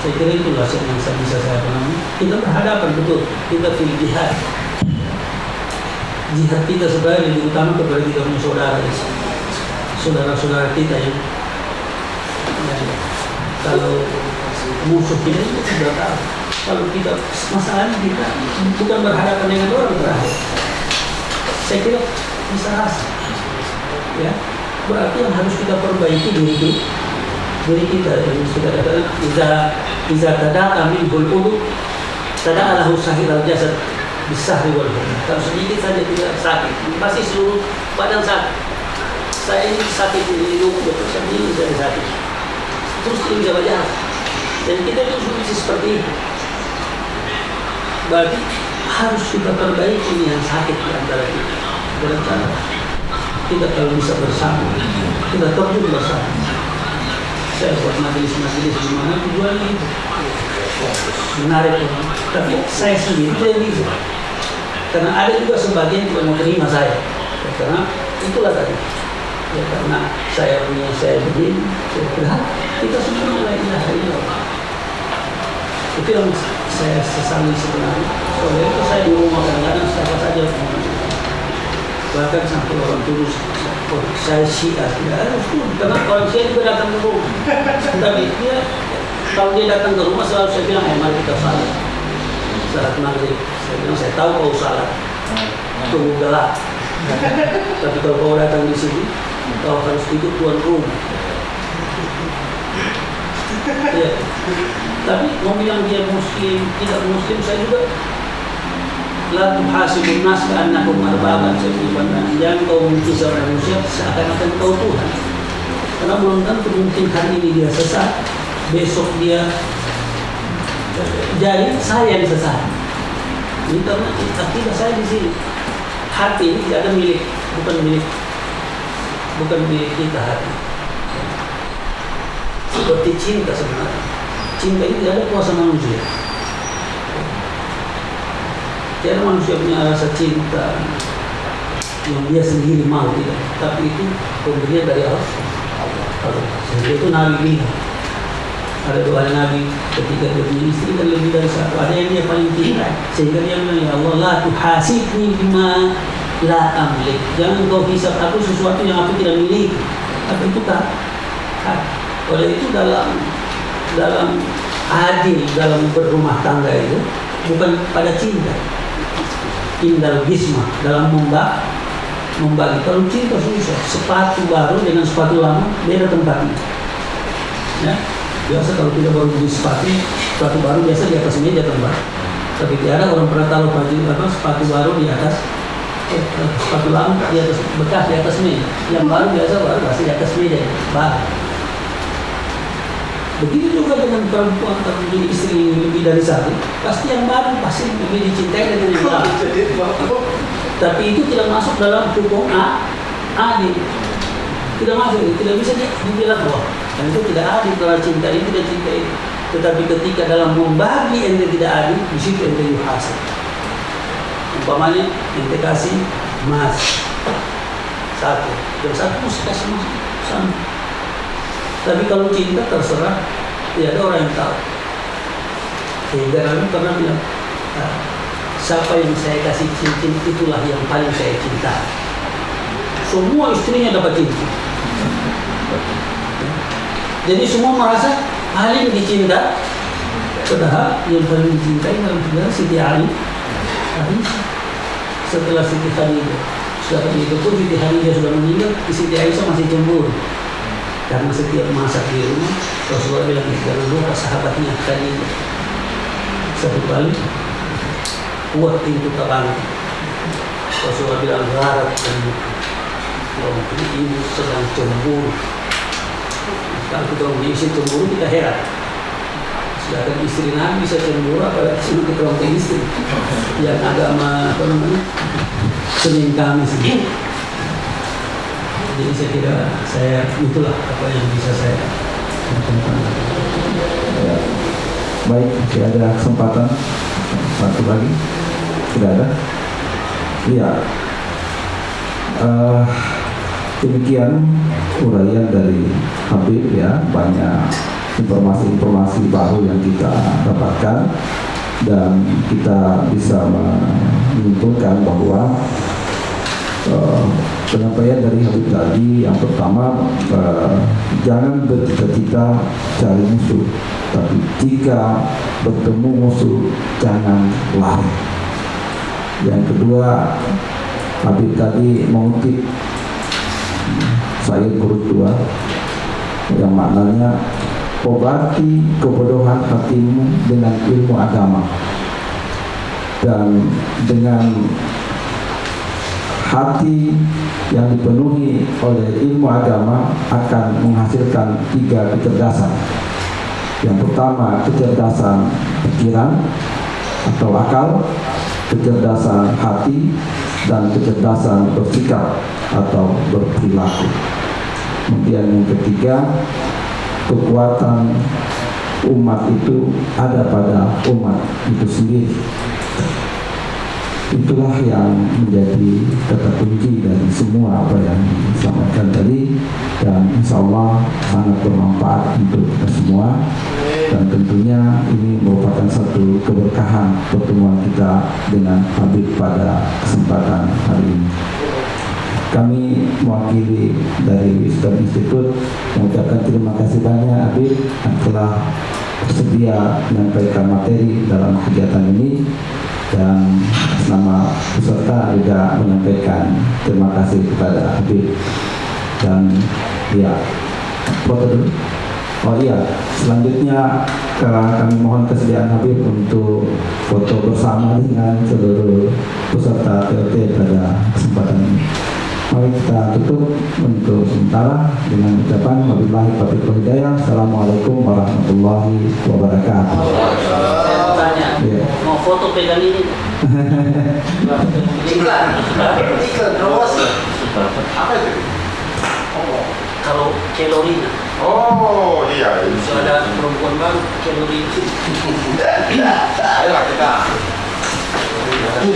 saya kira itulah yang saya bisa saya pahami. Kita berhadapan betul. Kita pilih jihad. Jihad kita sebenarnya lebih utama kepada kita punya saudara saudara-saudara kita yang ya, kalau musuh kita sudah tahu kalau kita masalahnya kita bukan berhadapan dengan orang terakhir saya kira bisa rasa. Ya berarti yang harus kita perbaiki diri kita diri kita yang sudah katakan iza iza tada'a minhul udu tada'a lahu sahir al jasad bisahri wal kalau sedikit saja tidak sakit pasti seluruh badan sakit. Saya ini sakit di betul saya ini saya sakit. Terus ini bisa baca dan kita itu bisa seperti itu berarti harus kita perbaiki ini yang sakit di antara kita. Berencana. Kita kalau bisa bersama kita terjun bersama. Saya buat majelis-majelis di mana tujuannya itu menarik. Tapi saya sendiri tidak bisa. Karena ada juga sebagian yang mau terima saya. Ya, karena itulah tadi. Ya karena saya punya saya begini saya berat kita semua mulai illallah itu yang saya sesali sebenarnya. Soalnya itu saya rumah kadang-kadang siapa saja bahkan sampai orang tulus oh, saya syiah itu karena orang syiah juga datang ke rumah. Tapi dia kalau dia datang ke rumah selalu saya bilang eh mari kita salat. Salat maghrib. Saya bilang saya tahu kau salat. Tunggu gelap. Tapi kalau kau datang di sini kau harus ikut tuan rumah ya. tapi mau bilang dia muslim tidak muslim saya juga la tuhasibun nas ka'annakum arbaban sebutan jangan kau membenci seorang manusia seakan-akan kau Tuhan karena belum tentu mungkin hari ini dia sesat besok dia jadi saya yang sesat ini karena akidah saya di sini hati ini tidak ada milik, bukan milik, bukan milik kita hati. Seperti cinta sebenarnya. Cinta ini tidak ada kuasa manusia. Tiada manusia punya rasa cinta yang dia sendiri mau tidak, tapi itu pemberian dari Allah. Allah. Itu Nabi bilang, ada doa Nabi ketika dia punya istri kan lebih dari satu ada yang dia paling cinta sehingga dia bilang ya Allah la tuhasibni bima la amlik jangan kau hisap aku sesuatu yang aku tidak miliki tapi itu tak. Oleh itu dalam dalam adil dalam berumah tangga itu bukan pada cinta. Indal gisma dalam membagi membagi kalau cinta susah. Sepatu baru dengan sepatu lama beda tempatnya. Ya biasa kalau kita baru beli sepatu sepatu baru biasa di atas meja tempat. Tapi tiada orang pernah taruh baju apa sepatu baru di atas eh, sepatu lama di atas bekas di atas meja. Yang baru biasa baru pasti di atas meja baru begitu juga dengan perempuan menjadi istri lebih dari satu pasti yang baru pasti lebih dicintai dengan yang lama tapi itu tidak masuk dalam hukum A adil tidak masuk tidak bisa dibilang bahwa dan itu tidak adil kalau cinta ini tidak cinta ini tetapi ketika dalam membagi ente tidak adil di situ ente yuhasab umpamanya ente kasih emas. Satu. Dan satu mesti kasih emas tapi kalau cinta terserah tidak ada orang yang tahu. Sehingga Nabi pernah bilang "Ah, siapa yang saya kasih cincin itulah yang paling saya cinta. Semua istrinya dapat cincin. Jadi semua merasa Ali dicinta padahal yang paling dicintai dalam sejarah Siti Ali. Aisyah. Setelah Siti Khadijah setelah itu pun Siti Khadijah sudah meninggal Siti Aisyah masih cemburu karena setiap masak di rumah Rasulullah bilang jangan lupa sahabatnya Khadijah satu kali kuat pintu terang. Rasulullah bilang harap dan mungkin ibu sedang cemburu. Kalau kita orang isi cemburu kita heran. Sedangkan istri Nabi bisa cemburu apalagi cuma kita ke istri. Yang agama apa namanya Senin Kamis jadi saya kira saya itulah apa yang bisa saya lakukan. Ya. Baik, masih ada kesempatan satu lagi. Tidak ada. Iya. Eh, demikian uraian dari Habib ya banyak informasi-informasi baru yang kita dapatkan dan kita bisa menyimpulkan bahwa eh, penyampaian dari Habib tadi yang pertama eh, jangan bercita-cita cari musuh tapi jika bertemu musuh jangan lari. Yang kedua Habib tadi mengutip saya guru tua yang maknanya obati kebodohan hatimu dengan ilmu agama dan dengan hati yang dipenuhi oleh ilmu agama akan menghasilkan tiga kecerdasan. Yang pertama kecerdasan pikiran atau akal, kecerdasan hati, dan kecerdasan bersikap atau berperilaku. Kemudian yang ketiga, kekuatan umat itu ada pada umat itu sendiri itulah yang menjadi kata kunci dari semua apa yang disampaikan tadi. Dan insya Allah sangat bermanfaat untuk kita semua. Dan tentunya ini merupakan satu keberkahan pertemuan kita dengan Habib pada kesempatan hari ini. Kami mewakili dari Wisdom Institute mengucapkan terima kasih banyak Habib yang telah bersedia menyampaikan materi dalam kegiatan ini dan nama peserta juga menyampaikan terima kasih kepada Habib dan ya foto oh iya selanjutnya kami mohon kesediaan Habib untuk foto bersama dengan seluruh peserta TLT pada kesempatan ini Mari kita tutup untuk sementara dengan ucapan wabillahi taufiq hidayah. Assalamualaikum warahmatullahi wabarakatuh. Tanya, Iya. mau foto pegang ini? Iklan. Iklan promosi. Apa itu? Oh. Kalau kalori Oh iya. itu ada perempuan baru kalori Ayolah kita.